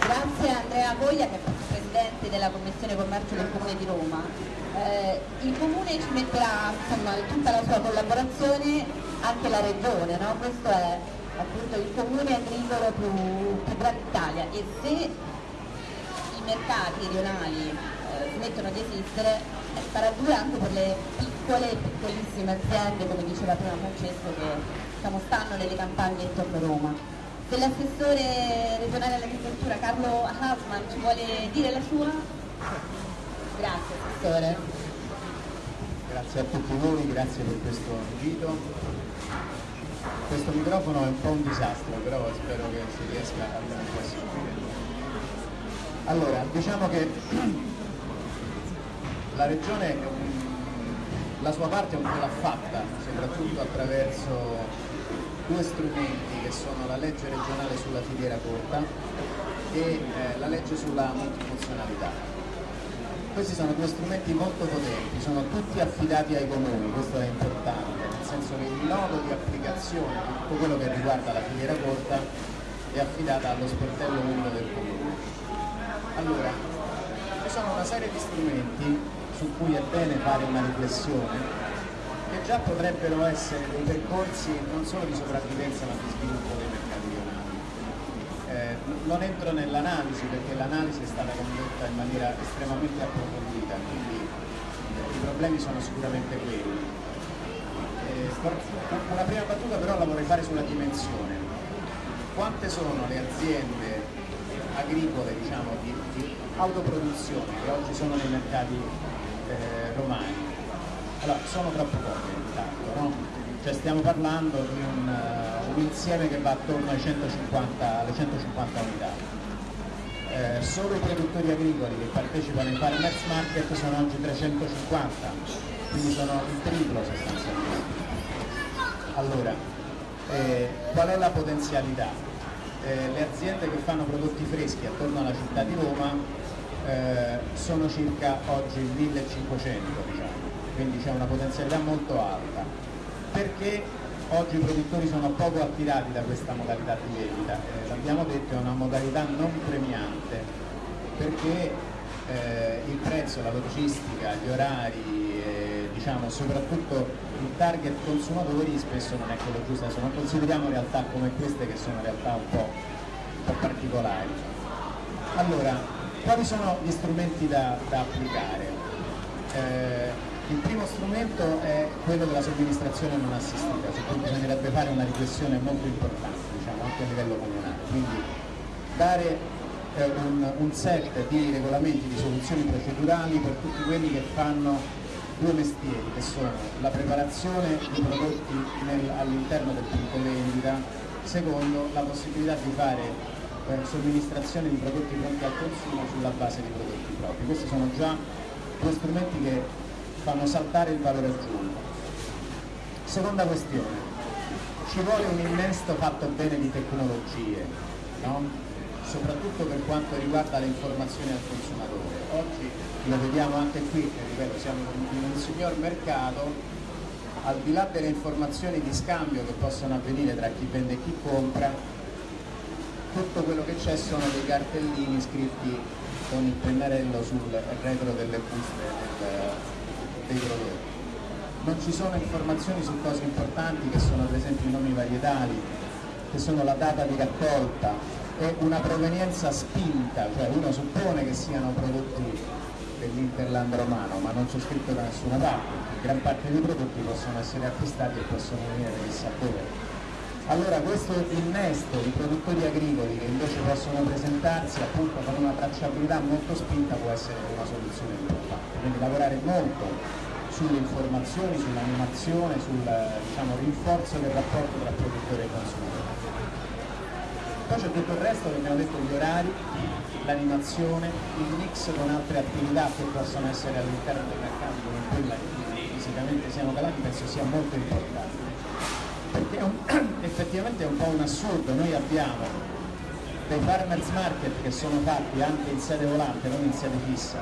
Grazie a Andrea Voglia che è Presidente della Commissione Commercio del Comune di Roma eh, il Comune ci metterà insomma, tutta la sua collaborazione, anche la Regione, no? questo è appunto il comune agricolo più, più grande d'Italia e se i mercati regionali eh, smettono di esistere eh, sarà dura anche per le piccole e piccolissime aziende, come diceva prima Francesco, che diciamo, stanno nelle campagne intorno a Roma. Se l'assessore regionale all'agricoltura Carlo Hasman ci vuole dire la sua? Grazie Assessore. Grazie a tutti voi, grazie per questo invito. Questo microfono è un po' un disastro, però spero che si riesca a possibile. Allora, diciamo che la Regione la sua parte un po' l'ha fatta, soprattutto attraverso due strumenti che sono la legge regionale sulla filiera corta e eh, la legge sulla multifunzionalità questi sono due strumenti molto potenti, sono tutti affidati ai comuni, questo è importante, nel senso che il nodo di applicazione di tutto quello che riguarda la filiera corta è affidata allo sportello unico del comune. Allora, ci sono una serie di strumenti su cui è bene fare una riflessione che già potrebbero essere dei percorsi non solo di sopravvivenza ma di sviluppo dei non entro nell'analisi perché l'analisi è stata condotta in maniera estremamente approfondita, quindi eh, i problemi sono sicuramente quelli. Eh, una prima battuta però la vorrei fare sulla dimensione. Quante sono le aziende agricole diciamo, di, di, autoproduzione che oggi sono nei mercati eh, romani? Allora, sono troppo poche intanto, no? Cioè stiamo parlando di un, insieme che va attorno 150, alle 150 unità. Eh, solo i produttori agricoli che partecipano ai farmers market sono oggi 350, quindi sono il triplo sostanzialmente. Allora, eh, qual è la potenzialità? Eh, le aziende che fanno prodotti freschi attorno alla città di Roma eh, sono circa oggi 1500, diciamo, quindi c'è una potenzialità molto alta perché oggi i produttori sono poco attirati da questa modalità di vendita, eh, l'abbiamo detto è una modalità non premiante perché eh, il prezzo, la logistica, gli orari, eh, diciamo soprattutto il target consumatori spesso non è quello giusto, adesso non consideriamo realtà come queste che sono realtà un po', un po particolari. Allora, quali sono gli strumenti da, da applicare? Il primo strumento è quello della somministrazione non assistita, su cui bisognerebbe fare una riflessione molto importante, diciamo, anche a livello comunale. quindi dare eh, un, un set di regolamenti, di soluzioni procedurali per tutti quelli che fanno due mestieri che sono la preparazione di prodotti all'interno del punto vendita, secondo la possibilità di fare eh, somministrazione di prodotti pronti al consumo sulla base di prodotti propri. Questi sono già due strumenti che fanno saltare il valore aggiunto. Seconda questione, ci vuole un innesto fatto bene di tecnologie, no? soprattutto per quanto riguarda le informazioni al consumatore. Oggi lo vediamo anche qui, ripeto, siamo in un signor mercato, al di là delle informazioni di scambio che possono avvenire tra chi vende e chi compra, tutto quello che c'è sono dei cartellini scritti con il pennarello sul retro delle buste del- dei prodotti. Non ci sono informazioni su cose importanti che sono per esempio i nomi varietali, che sono la data di raccolta e una provenienza spinta, cioè uno suppone che siano prodotti dell'Interland romano, ma non c'è scritto da nessuna parte, gran parte dei prodotti possono essere acquistati e possono venire chissà dove. Allora questo innesto di produttori agricoli che invece possono presentarsi appunto con una tracciabilità molto spinta può essere una soluzione importante, quindi lavorare molto sulle informazioni, sull'animazione, sul diciamo, rinforzo del rapporto tra produttore e consumatore. Poi c'è tutto il resto che abbiamo detto, gli orari, l'animazione, il mix con altre attività che possono essere all'interno dei mercati come quella cui fisicamente siamo calati, penso sia molto importante. Perché è un- effettivamente è un po' un assurdo, noi abbiamo dei farmers market che sono fatti anche in sede volante, non in sede fissa,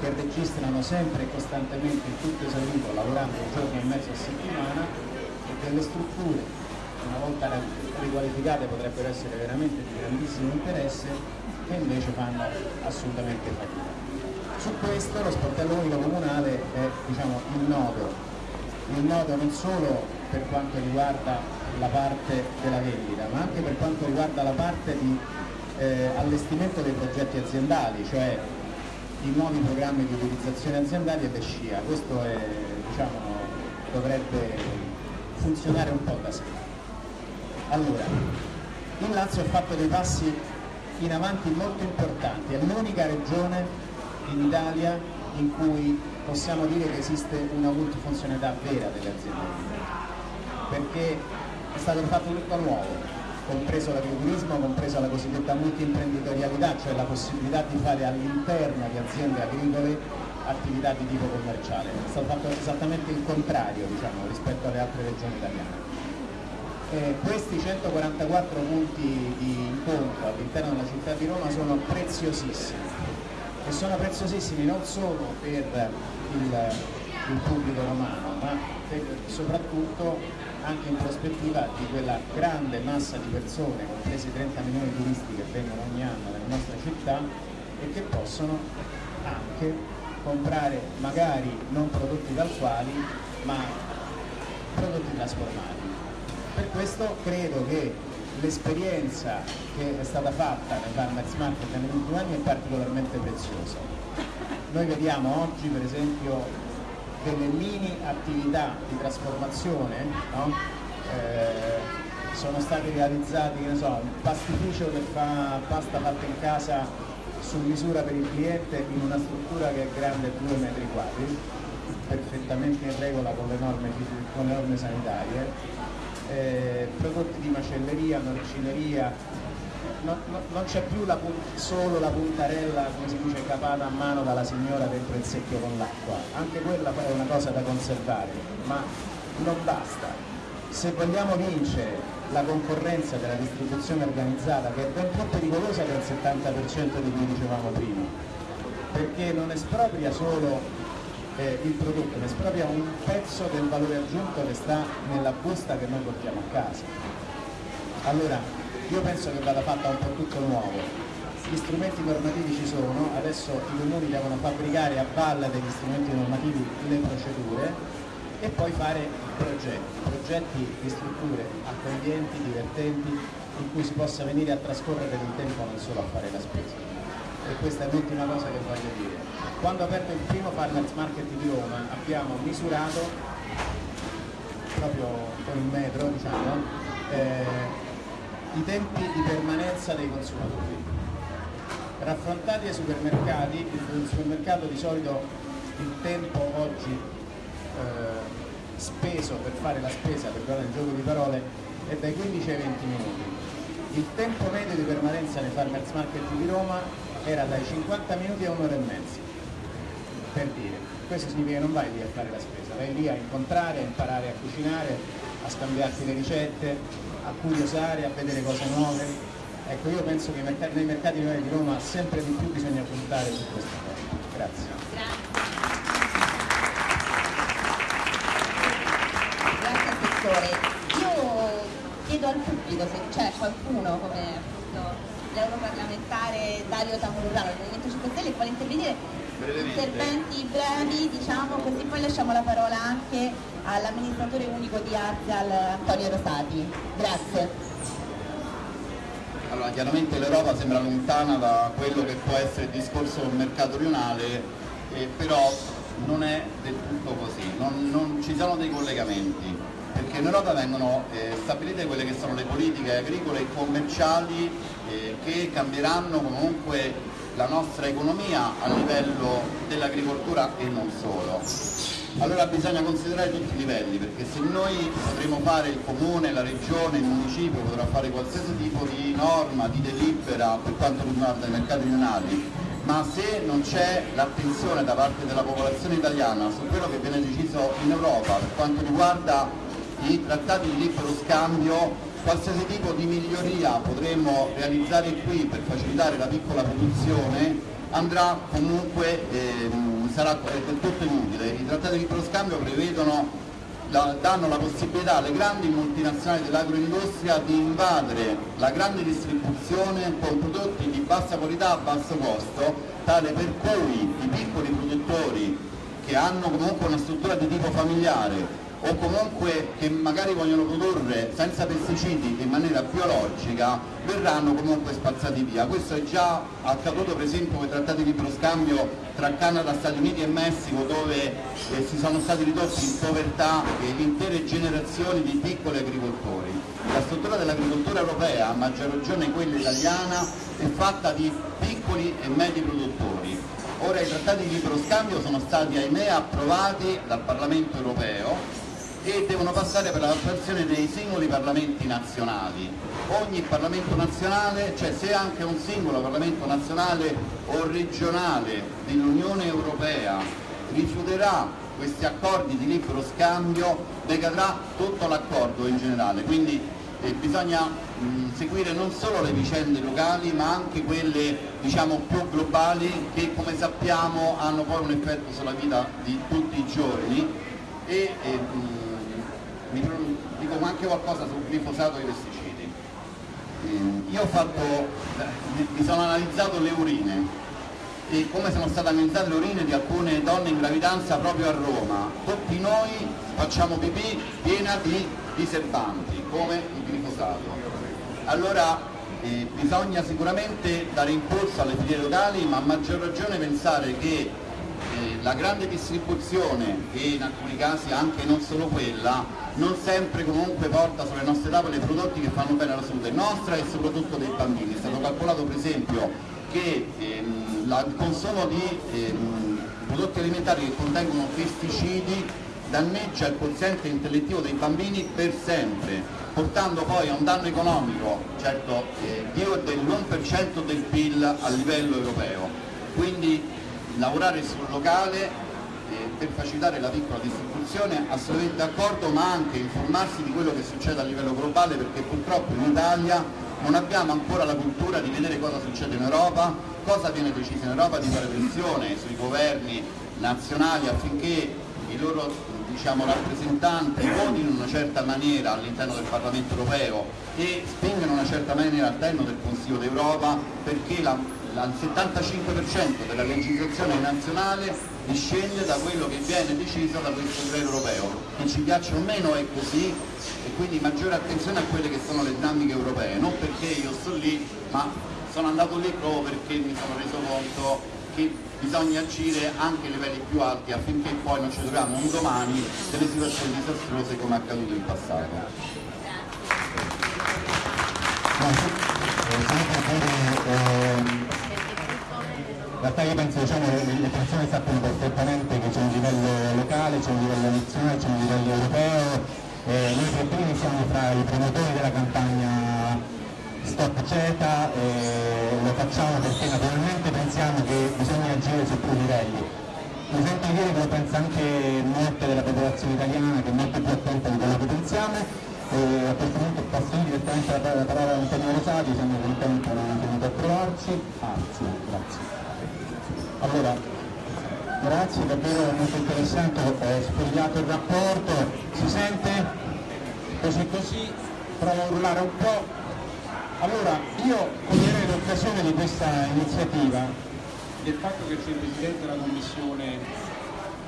che registrano sempre e costantemente il tutto esaurito, lavorando un giorno e mezzo a settimana, e delle strutture, una volta riqualificate, potrebbero essere veramente di grandissimo interesse, che invece fanno assolutamente fatica. Su questo lo sportello unico comunale è diciamo, il nodo, il nodo non solo per quanto riguarda la parte della vendita, ma anche per quanto riguarda la parte di eh, allestimento dei progetti aziendali, cioè i nuovi programmi di utilizzazione aziendali e le SCIA. Questo è, diciamo, dovrebbe funzionare un po' da sé. Allora, il Lazio ha fatto dei passi in avanti molto importanti, è l'unica regione in Italia in cui possiamo dire che esiste una multifunzionalità vera delle aziende perché è stato fatto tutto a nuovo, compreso l'agriturismo, compresa la cosiddetta multiimprenditorialità, cioè la possibilità di fare all'interno di aziende agricole attività di tipo commerciale. È stato fatto esattamente il contrario diciamo, rispetto alle altre regioni italiane. Eh, questi 144 punti di incontro all'interno della città di Roma sono preziosissimi e sono preziosissimi non solo per il, il pubblico romano, ma per- soprattutto anche in prospettiva di quella grande massa di persone, compresi i 30 milioni di turisti che vengono ogni anno nelle nostre città e che possono anche comprare magari non prodotti tal ma prodotti trasformati. Per questo credo che l'esperienza che è stata fatta nei farmers market negli ultimi anni è particolarmente preziosa. Noi vediamo oggi per esempio delle mini attività di trasformazione, no? Eh, sono stati realizzati, che ne so, un pastificio che fa pasta fatta in casa su misura per il cliente in una struttura che è grande 2 metri quadri, perfettamente in regola con le norme, con le norme sanitarie, eh, prodotti di macelleria, norcineria, no- no- non c'è più la solo la puntarella, come si dice, capata a mano dalla signora dentro il secchio con l'acqua, anche quella è una cosa da conservare, ma non basta. Se vogliamo vincere la concorrenza della distribuzione organizzata, che è ben più pericolosa del 70% di cui dicevamo prima, perché non espropria solo eh, il prodotto, ma espropria un pezzo del valore aggiunto che sta nella busta che noi portiamo a casa. Allora, io penso che vada fatta un po' tutto nuovo. Gli strumenti normativi ci sono, adesso i comuni devono fabbricare a valle degli strumenti normativi le procedure e poi fare progetti, progetti di strutture accoglienti, divertenti, in cui si possa venire a trascorrere del tempo non solo a fare la spesa. E questa è l'ultima cosa che voglio dire. Quando ho aperto il primo Farmers Market di Roma abbiamo misurato proprio con il metro diciamo, eh, i tempi di permanenza dei consumatori. Raffrontati ai supermercati, il supermercato di solito il tempo oggi eh, speso per fare la spesa, perdonate il gioco di parole, è dai 15 ai 20 minuti. Il tempo medio di permanenza nei farmers market di Roma era dai 50 minuti a un'ora e mezza, per dire. Questo significa che non vai lì a fare la spesa, vai lì a incontrare, a imparare a cucinare, a scambiarti le ricette, a curiosare, a vedere cose nuove. Ecco, io penso che nei mercati di Roma sempre di più bisogna puntare su questa cosa. Grazie. Grazie Assessore. Io chiedo al pubblico se c'è qualcuno come l'europarlamentare Dario Tamurano del Movimento 5 Stelle che vuole intervenire interventi brevi diciamo così poi lasciamo la parola anche all'amministratore unico di Arzial Antonio Rosati. Grazie. Allora, chiaramente l'Europa sembra lontana da quello che può essere il discorso del mercato rionale, eh, però non è del tutto così, non, non ci sono dei collegamenti, perché in Europa vengono eh, stabilite quelle che sono le politiche agricole e commerciali eh, che cambieranno comunque la nostra economia a livello dell'agricoltura e non solo. Allora bisogna considerare tutti i livelli, perché se noi potremo fare il comune, la regione, il municipio, potrà fare qualsiasi tipo di norma, di delibera per quanto riguarda i mercati rionali, ma se non c'è l'attenzione da parte della popolazione italiana su quello che viene deciso in Europa per quanto riguarda i trattati di libero scambio qualsiasi tipo di miglioria potremo realizzare qui per facilitare la piccola produzione andrà comunque, ehm, sarà del tutto inutile. I trattati di libero scambio prevedono, la, danno la possibilità alle grandi multinazionali dell'agroindustria di invadere la grande distribuzione con prodotti di bassa qualità a basso costo, tale per cui i piccoli produttori che hanno comunque una struttura di tipo familiare o comunque che magari vogliono produrre senza pesticidi in maniera biologica verranno comunque spazzati via. Questo è già accaduto per esempio con i trattati di libero scambio tra Canada, Stati Uniti e Messico dove eh, si sono stati ridotti in povertà eh, intere generazioni di piccoli agricoltori. La struttura dell'agricoltura europea, a maggior ragione quella italiana, è fatta di piccoli e medi produttori. Ora i trattati di libero scambio sono stati ahimè approvati dal Parlamento europeo e devono passare per l'attuazione dei singoli parlamenti nazionali. Ogni Parlamento nazionale, cioè se anche un singolo Parlamento nazionale o regionale dell'Unione Europea rifiuterà questi accordi di libero scambio, decadrà tutto l'accordo in generale. Quindi eh, bisogna mh, seguire non solo le vicende locali ma anche quelle diciamo, più globali che come sappiamo hanno poi un effetto sulla vita di tutti i giorni e, e mh, mi dico anche qualcosa sul glifosato e i pesticidi. Eh, io ho fatto, eh, mi sono analizzato le urine e come sono state analizzate le urine di alcune donne in gravidanza proprio a Roma. Tutti noi facciamo pipì piena di diserbanti, come il glifosato. Allora eh, bisogna sicuramente dare impulso alle filiere locali, ma a maggior ragione pensare che eh, la grande distribuzione e in alcuni casi anche non solo quella non sempre comunque porta sulle nostre tavole prodotti che fanno bene alla salute nostra e soprattutto dei bambini. È stato calcolato per esempio che ehm, la, il consumo di ehm, prodotti alimentari che contengono pesticidi danneggia il quoziente intellettivo dei bambini per sempre, portando poi a un danno economico, certo, eh, dell'1% del PIL a livello europeo. Quindi lavorare sul locale eh, per facilitare la piccola distribuzione assolutamente d'accordo ma anche informarsi di quello che succede a livello globale perché purtroppo in Italia non abbiamo ancora la cultura di vedere cosa succede in Europa, cosa viene deciso in Europa, di fare pressione sui governi nazionali affinché i loro diciamo, rappresentanti votino in una certa maniera all'interno del Parlamento europeo e spingano in una certa maniera all'interno del Consiglio d'Europa perché la il 75% della legislazione nazionale discende da quello che viene deciso da questo livello europeo. Che ci piaccia o meno è così e quindi maggiore attenzione a quelle che sono le dinamiche europee, non perché io sto lì, ma sono andato lì proprio perché mi sono reso conto che bisogna agire anche a livelli più alti affinché poi non ci troviamo un domani delle situazioni disastrose come è accaduto in passato. No, in realtà io penso diciamo, le, persone sappiano perfettamente che c'è un livello locale, c'è un livello nazionale, c'è un livello europeo. Eh, noi per primi siamo fra i promotori della campagna Stop CETA e lo facciamo perché naturalmente pensiamo che bisogna agire su più livelli. Mi sento di dire che lo pensa anche molte della popolazione italiana che è molto più attenta di quello che pensiamo e a questo punto passo direttamente la, la parola a Antonio Rosati, siamo contenti che è venuto a trovarci. Anzi, grazie. Allora, grazie, davvero molto interessante, ho spogliato il rapporto, si sente? Così così, provo a urlare un po'. Allora, io coglierei l'occasione di questa iniziativa del fatto che c'è il Presidente della Commissione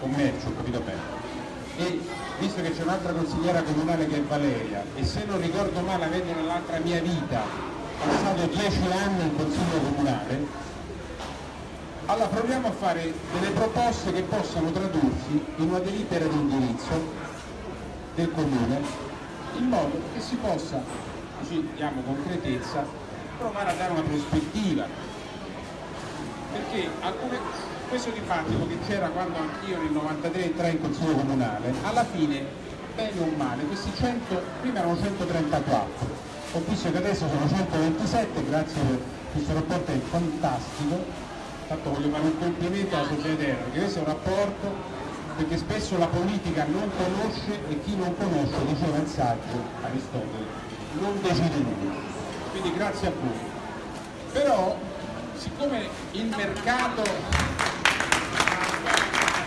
Commercio, ho capito bene, e visto che c'è un'altra consigliera comunale che è Valeria, e se non ricordo male avendo nell'altra mia vita passato dieci anni in Consiglio Comunale, allora proviamo a fare delle proposte che possano tradursi in una delibera di indirizzo del Comune, in modo che si possa, così diamo concretezza, provare a dare una prospettiva. Perché alcune, questo dibattito che c'era quando anch'io nel 93 entrai in Consiglio Comunale, alla fine, bene o male, questi 100, prima erano 134, ho visto che adesso sono 127, grazie per questo rapporto è fantastico, tanto voglio fare un complimento alla società perché questo è un rapporto perché spesso la politica non conosce e chi non conosce, diceva il saggio Aristotele, non decide nulla. Quindi grazie a voi. Però siccome il mercato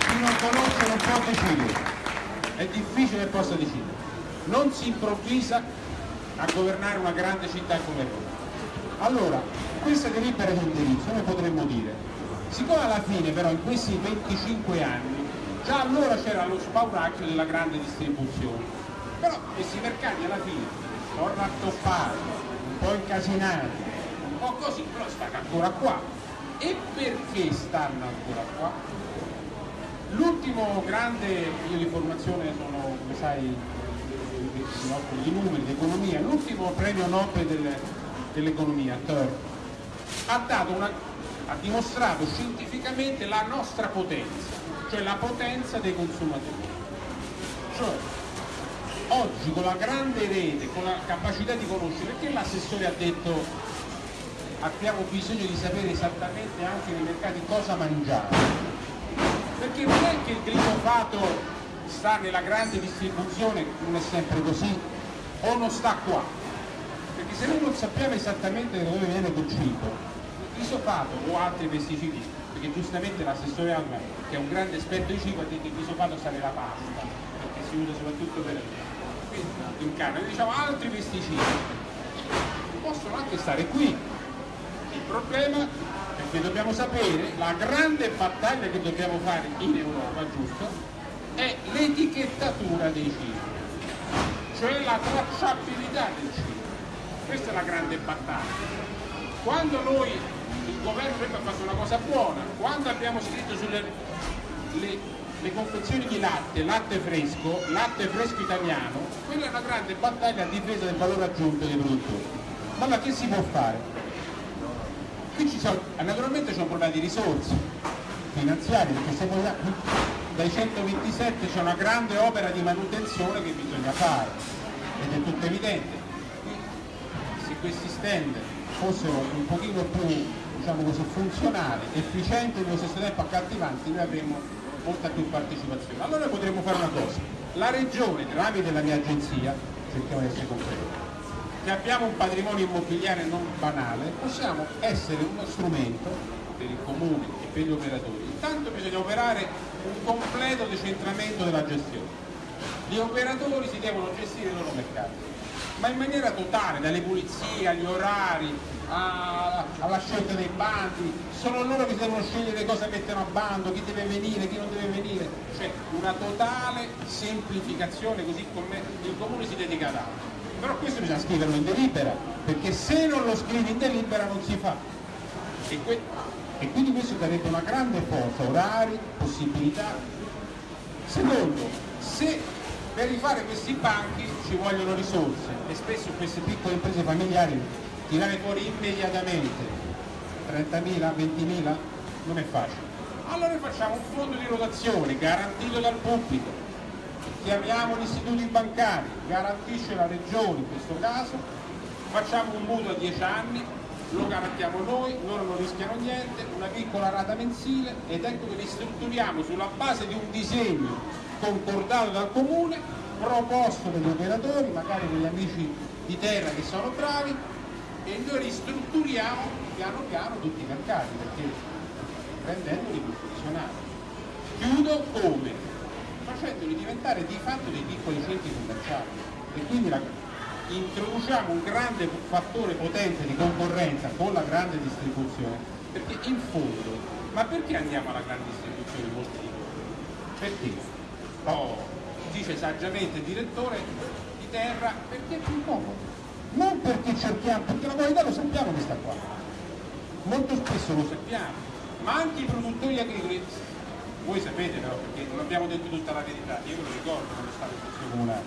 chi non conosce non può decidere, è difficile che possa decidere, non si improvvisa a governare una grande città come Roma. Allora, questa delibera di indirizzo noi potremmo dire, siccome alla fine però in questi 25 anni già allora c'era lo spauracchio della grande distribuzione, però questi mercati alla fine sono rattoppati, un po' incasinati, un po' così, però stanno ancora qua. E perché stanno ancora qua? L'ultimo grande, io di formazione sono, come sai, di numeri, di economia, l'ultimo premio Nobel del- dell'economia, Thor, ha, dato una, ha dimostrato scientificamente la nostra potenza, cioè la potenza dei consumatori. Cioè, oggi con la grande rete, con la capacità di conoscere, perché l'assessore ha detto abbiamo bisogno di sapere esattamente anche nei mercati cosa mangiare? Perché non è che il glifosato sta nella grande distribuzione, non è sempre così, o non sta qua. Perché se noi non sappiamo esattamente da dove viene quel cibo, il glifosato o altri pesticidi, perché giustamente l'assessore Alma, che è un grande esperto di cibo, ha detto che il glifosato sta nella pasta, perché si usa soprattutto per in carne, Noi diciamo altri pesticidi possono anche stare qui. Il problema è che dobbiamo sapere, la grande battaglia che dobbiamo fare in Europa, giusto, è l'etichettatura dei cibi, cioè la tracciabilità del cibo. Questa è la grande battaglia. Quando noi, il governo avrebbe fatto una cosa buona, quando abbiamo scritto sulle le, le confezioni di latte, latte fresco, latte fresco italiano, quella è una grande battaglia a difesa del valore aggiunto dei produttori. Ma allora che si può fare? Qui ci sono, naturalmente c'è un problema di risorse finanziarie, perché se vogliamo, dai 127 c'è una grande opera di manutenzione che bisogna fare, ed è tutto evidente. Se questi stand fossero un pochino più diciamo così, funzionali, efficienti e nello stesso tempo accattivanti, noi avremmo molta più partecipazione. Allora potremmo fare una cosa, la regione tramite la mia agenzia, cerchiamo di essere concreti, che abbiamo un patrimonio immobiliare non banale, possiamo essere uno strumento per il comune e per gli operatori. Intanto bisogna operare un completo decentramento della gestione. Gli operatori si devono gestire i loro mercati, ma in maniera totale, dalle pulizie agli orari, a- alla scelta dei bandi, sono loro che devono scegliere cosa mettono a bando, chi deve venire, chi non deve venire, cioè una totale semplificazione così come il comune si dedica ad altro. Però questo bisogna scriverlo in delibera, perché se non lo scrivi in delibera non si fa. E, que- e quindi questo darebbe una grande forza, orari, possibilità. Secondo, se per rifare questi banchi ci vogliono risorse e spesso queste piccole imprese familiari tirare fuori immediatamente. 30.000, 20.000 non è facile. Allora facciamo un fondo di rotazione garantito dal pubblico, chiamiamo gli istituti bancari, garantisce la regione in questo caso, facciamo un mutuo a 10 anni, lo garantiamo noi, loro non rischiano niente, una piccola rata mensile ed ecco che li strutturiamo sulla base di un disegno concordato dal comune, proposto dagli operatori, magari degli amici di terra che sono bravi e noi ristrutturiamo piano piano tutti i mercati perché rendendoli più funzionali. Chiudo come? Facendoli diventare di fatto dei piccoli centri commerciali e quindi la, introduciamo un grande fattore potente di concorrenza con la grande distribuzione perché in fondo, ma perché andiamo alla grande distribuzione molti? Perché? Oh, dice saggiamente il direttore di terra perché è più comodo non perché cerchiamo, perché la qualità lo sappiamo che sta qua, molto spesso lo sappiamo, ma anche i produttori agricoli, voi sapete però, perché non abbiamo detto tutta la verità, io ve lo ricordo quando stavo in Consiglio Comunale,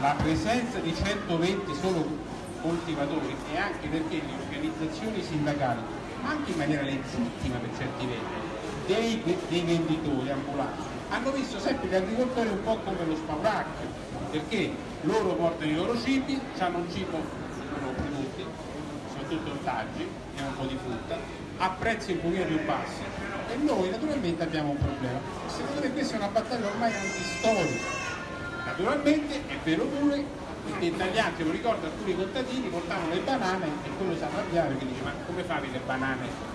la presenza di 120 solo coltivatori e anche perché le organizzazioni sindacali, anche in maniera legittima per certi versi, dei, dei venditori ambulanti, hanno visto sempre gli agricoltori un po' come lo spauracchio, perché loro portano i loro cibi, hanno un cibo, loro prodotti, soprattutto ortaggi e un po' di frutta, a prezzi un pochino più bassi e noi naturalmente abbiamo un problema. Secondo me questa è una battaglia ormai antistorica. Naturalmente è vero pure che in tagliante, lo ricordo, alcuni contadini portavano le banane e quello si arrabbiava perché dice ma come fate le banane?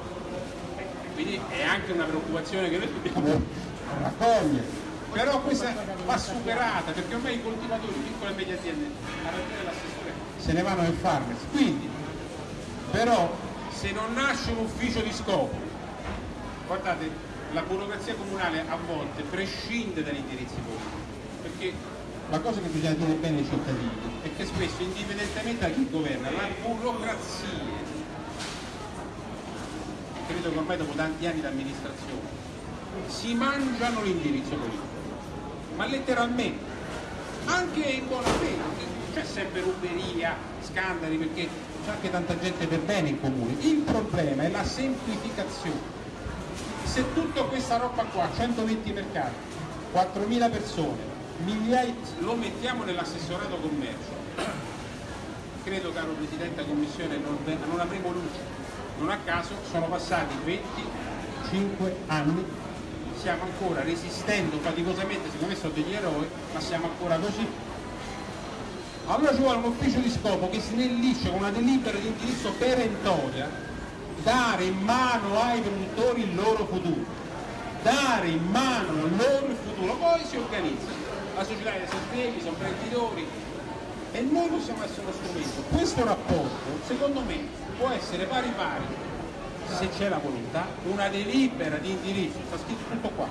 Quindi è anche una preoccupazione che noi dobbiamo raccogliere però questa va superata perché ormai i coltivatori, piccole e medie aziende, a ragione dell'assessore, se ne vanno nel farmers. Quindi, però, se non nasce un ufficio di scopo, guardate, la burocrazia comunale a volte prescinde dagli indirizzi politici, perché la cosa che bisogna dire bene ai cittadini è che spesso, indipendentemente da chi governa, la burocrazia, credo che ormai dopo tanti anni di amministrazione, si mangiano l'indirizzo politico ma letteralmente, anche in buona fede, c'è sempre ruberia, scandali, perché c'è anche tanta gente per bene in comune. Il problema è la semplificazione. Se tutta questa roba qua, 120 mercati, 4.000 persone, migliaia, lo mettiamo nell'assessorato commercio, credo caro Presidente della Commissione non, non avremo luce. Non a caso sono passati 25 anni stiamo ancora resistendo faticosamente, secondo me sono degli eroi, ma siamo ancora così. Allora ci vuole un ufficio di scopo che snellisce con una delibera di indirizzo perentoria dare in mano ai produttori il loro futuro, dare in mano loro il futuro, poi si organizza. La società dei sostegni, sono imprenditori e noi possiamo essere uno strumento. Questo rapporto, secondo me, può essere pari pari se c'è la volontà, una delibera di indirizzo, sta scritto tutto qua,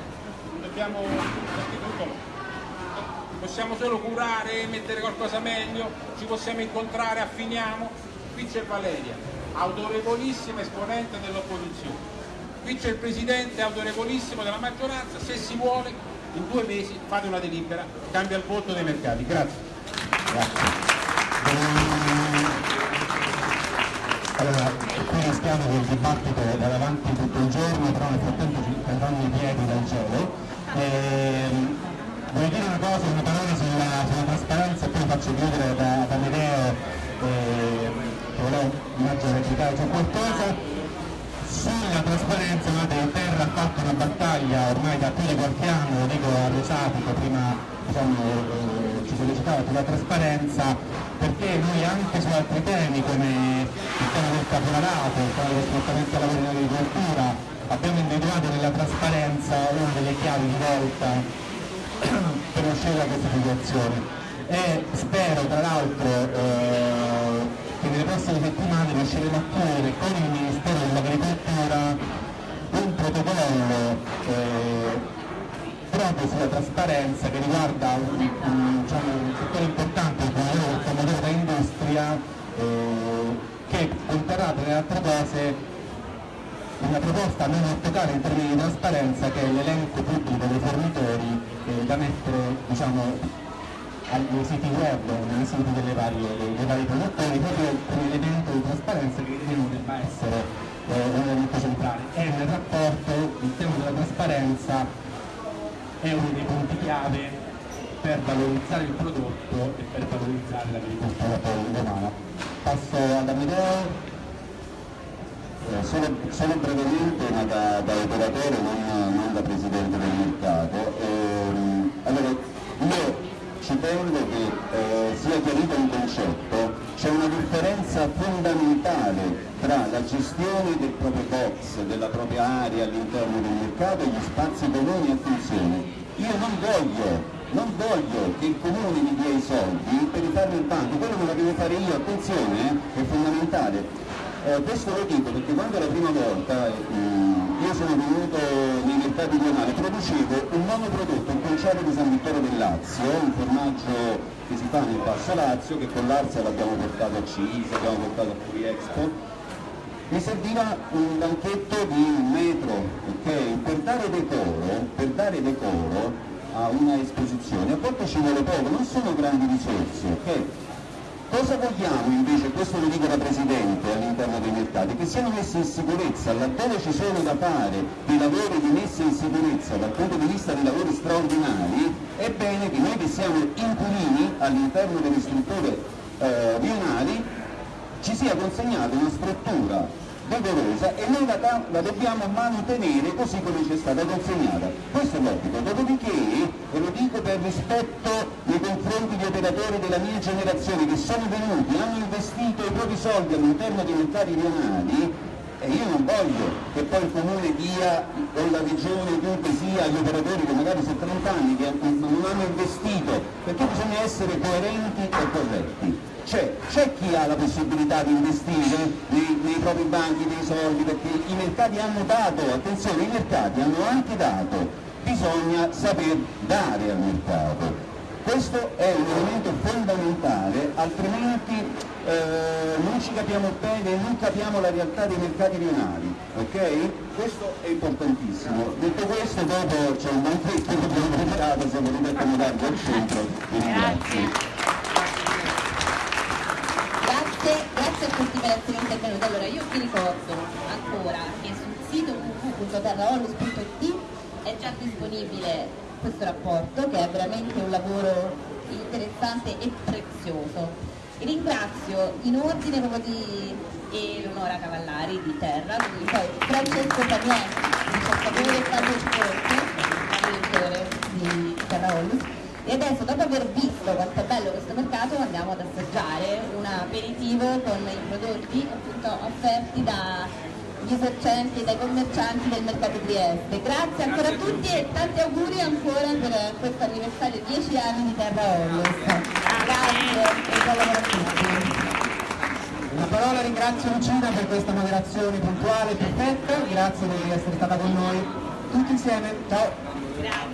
dobbiamo. Possiamo solo curare, mettere qualcosa meglio, ci possiamo incontrare, affiniamo. Qui c'è Valeria, autorevolissima esponente dell'opposizione. Qui c'è il Presidente, autorevolissimo della maggioranza, se si vuole, in due mesi fate una delibera, cambia il voto dei mercati. Grazie. Grazie. Allora, rischiamo che il dibattito vada avanti tutto il giorno, però nel frattempo ci cadranno i piedi dal cielo. Ehm, voglio dire una cosa, una parola sulla, sulla trasparenza e poi faccio chiudere da, da Medeo, eh, che volevo immagino replicare su qualcosa. Sulla trasparenza, guardate, Terra ha fatto una battaglia ormai da più di qualche anno, lo dico a Rosatico, prima diciamo, eh, sollecitava sulla trasparenza, perché noi anche su altri temi come il tema del caporalato, il tema dello sfruttamento lavoro in agricoltura, abbiamo individuato nella trasparenza una delle chiavi di volta per uscire da questa situazione. E spero tra l'altro eh, che nelle prossime settimane riusciremo a chiudere con il Ministero dell'Agricoltura un protocollo eh, proprio sulla trasparenza che riguarda un, un, diciamo, un settore importante come il pomodoro da industria eh, che conterrà tra le altre cose una proposta non ortocale in termini di trasparenza che è l'elenco pubblico dei fornitori eh, da mettere diciamo, ai siti web, nei siti delle varie, dei vari produttori, proprio per l'elemento di trasparenza che riteniamo debba essere eh, un elemento centrale. E nel rapporto il tema della trasparenza è uno dei punti chiave per valorizzare il prodotto e per valorizzare l'agricoltura romana. Passo ad Amedeo. Eh, Solo, solo brevemente, ma da, da operatore, non, non da presidente del mercato. Ehm, allora, io ci tengo che eh, sia chiarito un concetto, c'è una differenza fondamentale tra la gestione del proprio box, della propria area all'interno del mercato e gli spazi comuni, attenzione, io non voglio non voglio che il comune mi dia i soldi per rifare il banco, quello me lo devo fare io, attenzione, eh, è fondamentale. Eh, questo lo dico perché quando la prima volta eh, io sono venuto nei mercati rionali, producevo un monoprodotto, un conciato di San Vittore del Lazio, un formaggio che si fa nel Basso Lazio, che con l'Arzia l'abbiamo portato a CIS, l'abbiamo portato a Fury Expo, mi serviva un banchetto di un metro, ok? Per dare decoro, per dare decoro a una esposizione, a volte ci vuole poco, non sono grandi risorse, ok? Cosa vogliamo invece, questo lo dico da Presidente all'interno dei mercati, che siano messi in sicurezza, laddove ci sono da fare dei lavori di messa in sicurezza dal punto di vista dei lavori straordinari, è bene che noi che siamo inquilini all'interno delle strutture eh, rionali ci sia consegnata una struttura decorosa e noi la, la, dobbiamo mantenere così come ci è stata consegnata. Questo è l'obbligo. Dopodiché, e lo dico per rispetto nei confronti di operatori della mia generazione che sono venuti, hanno investito i propri soldi all'interno dei mercati rionali, e io non voglio che poi il comune dia, o la regione, chiunque sia, agli operatori che magari sono 30 anni che non hanno investito, perché bisogna essere coerenti e corretti. C'è, c'è chi ha la possibilità di investire nei, nei, propri banchi dei soldi perché i mercati hanno dato, attenzione, i mercati hanno anche dato, bisogna saper dare al mercato. Questo è un elemento fondamentale, altrimenti eh, non ci capiamo bene, non capiamo la realtà dei mercati rionali, ok? Questo è importantissimo. Detto questo, dopo c'è un banchetto che abbiamo preparato, se volete accomodarvi al centro, ringrazio. Grazie, grazie a tutti per essere intervenuti. Allora io vi ricordo ancora che sul sito www.terraollus.it è già disponibile questo rapporto che è veramente un lavoro interessante e prezioso. Ringrazio in ordine proprio di Eleonora Cavallari di Terra, quindi poi Francesco Panier, ricercatore Fabio Sporto, direttore di Terra Ollus. E adesso dopo aver visto quanto è bello questo mercato andiamo ad assaggiare un aperitivo con i prodotti appunto offerti dagli esercenti e dai commercianti del mercato Trieste. Grazie ancora a tutti e tanti auguri ancora per questo anniversario 10 anni di Terra Ollus. Grazie e buon lavoro a tutti. Una parola ringrazio Lucina per questa moderazione puntuale e perfetta, grazie di essere stata con noi tutti insieme, ciao!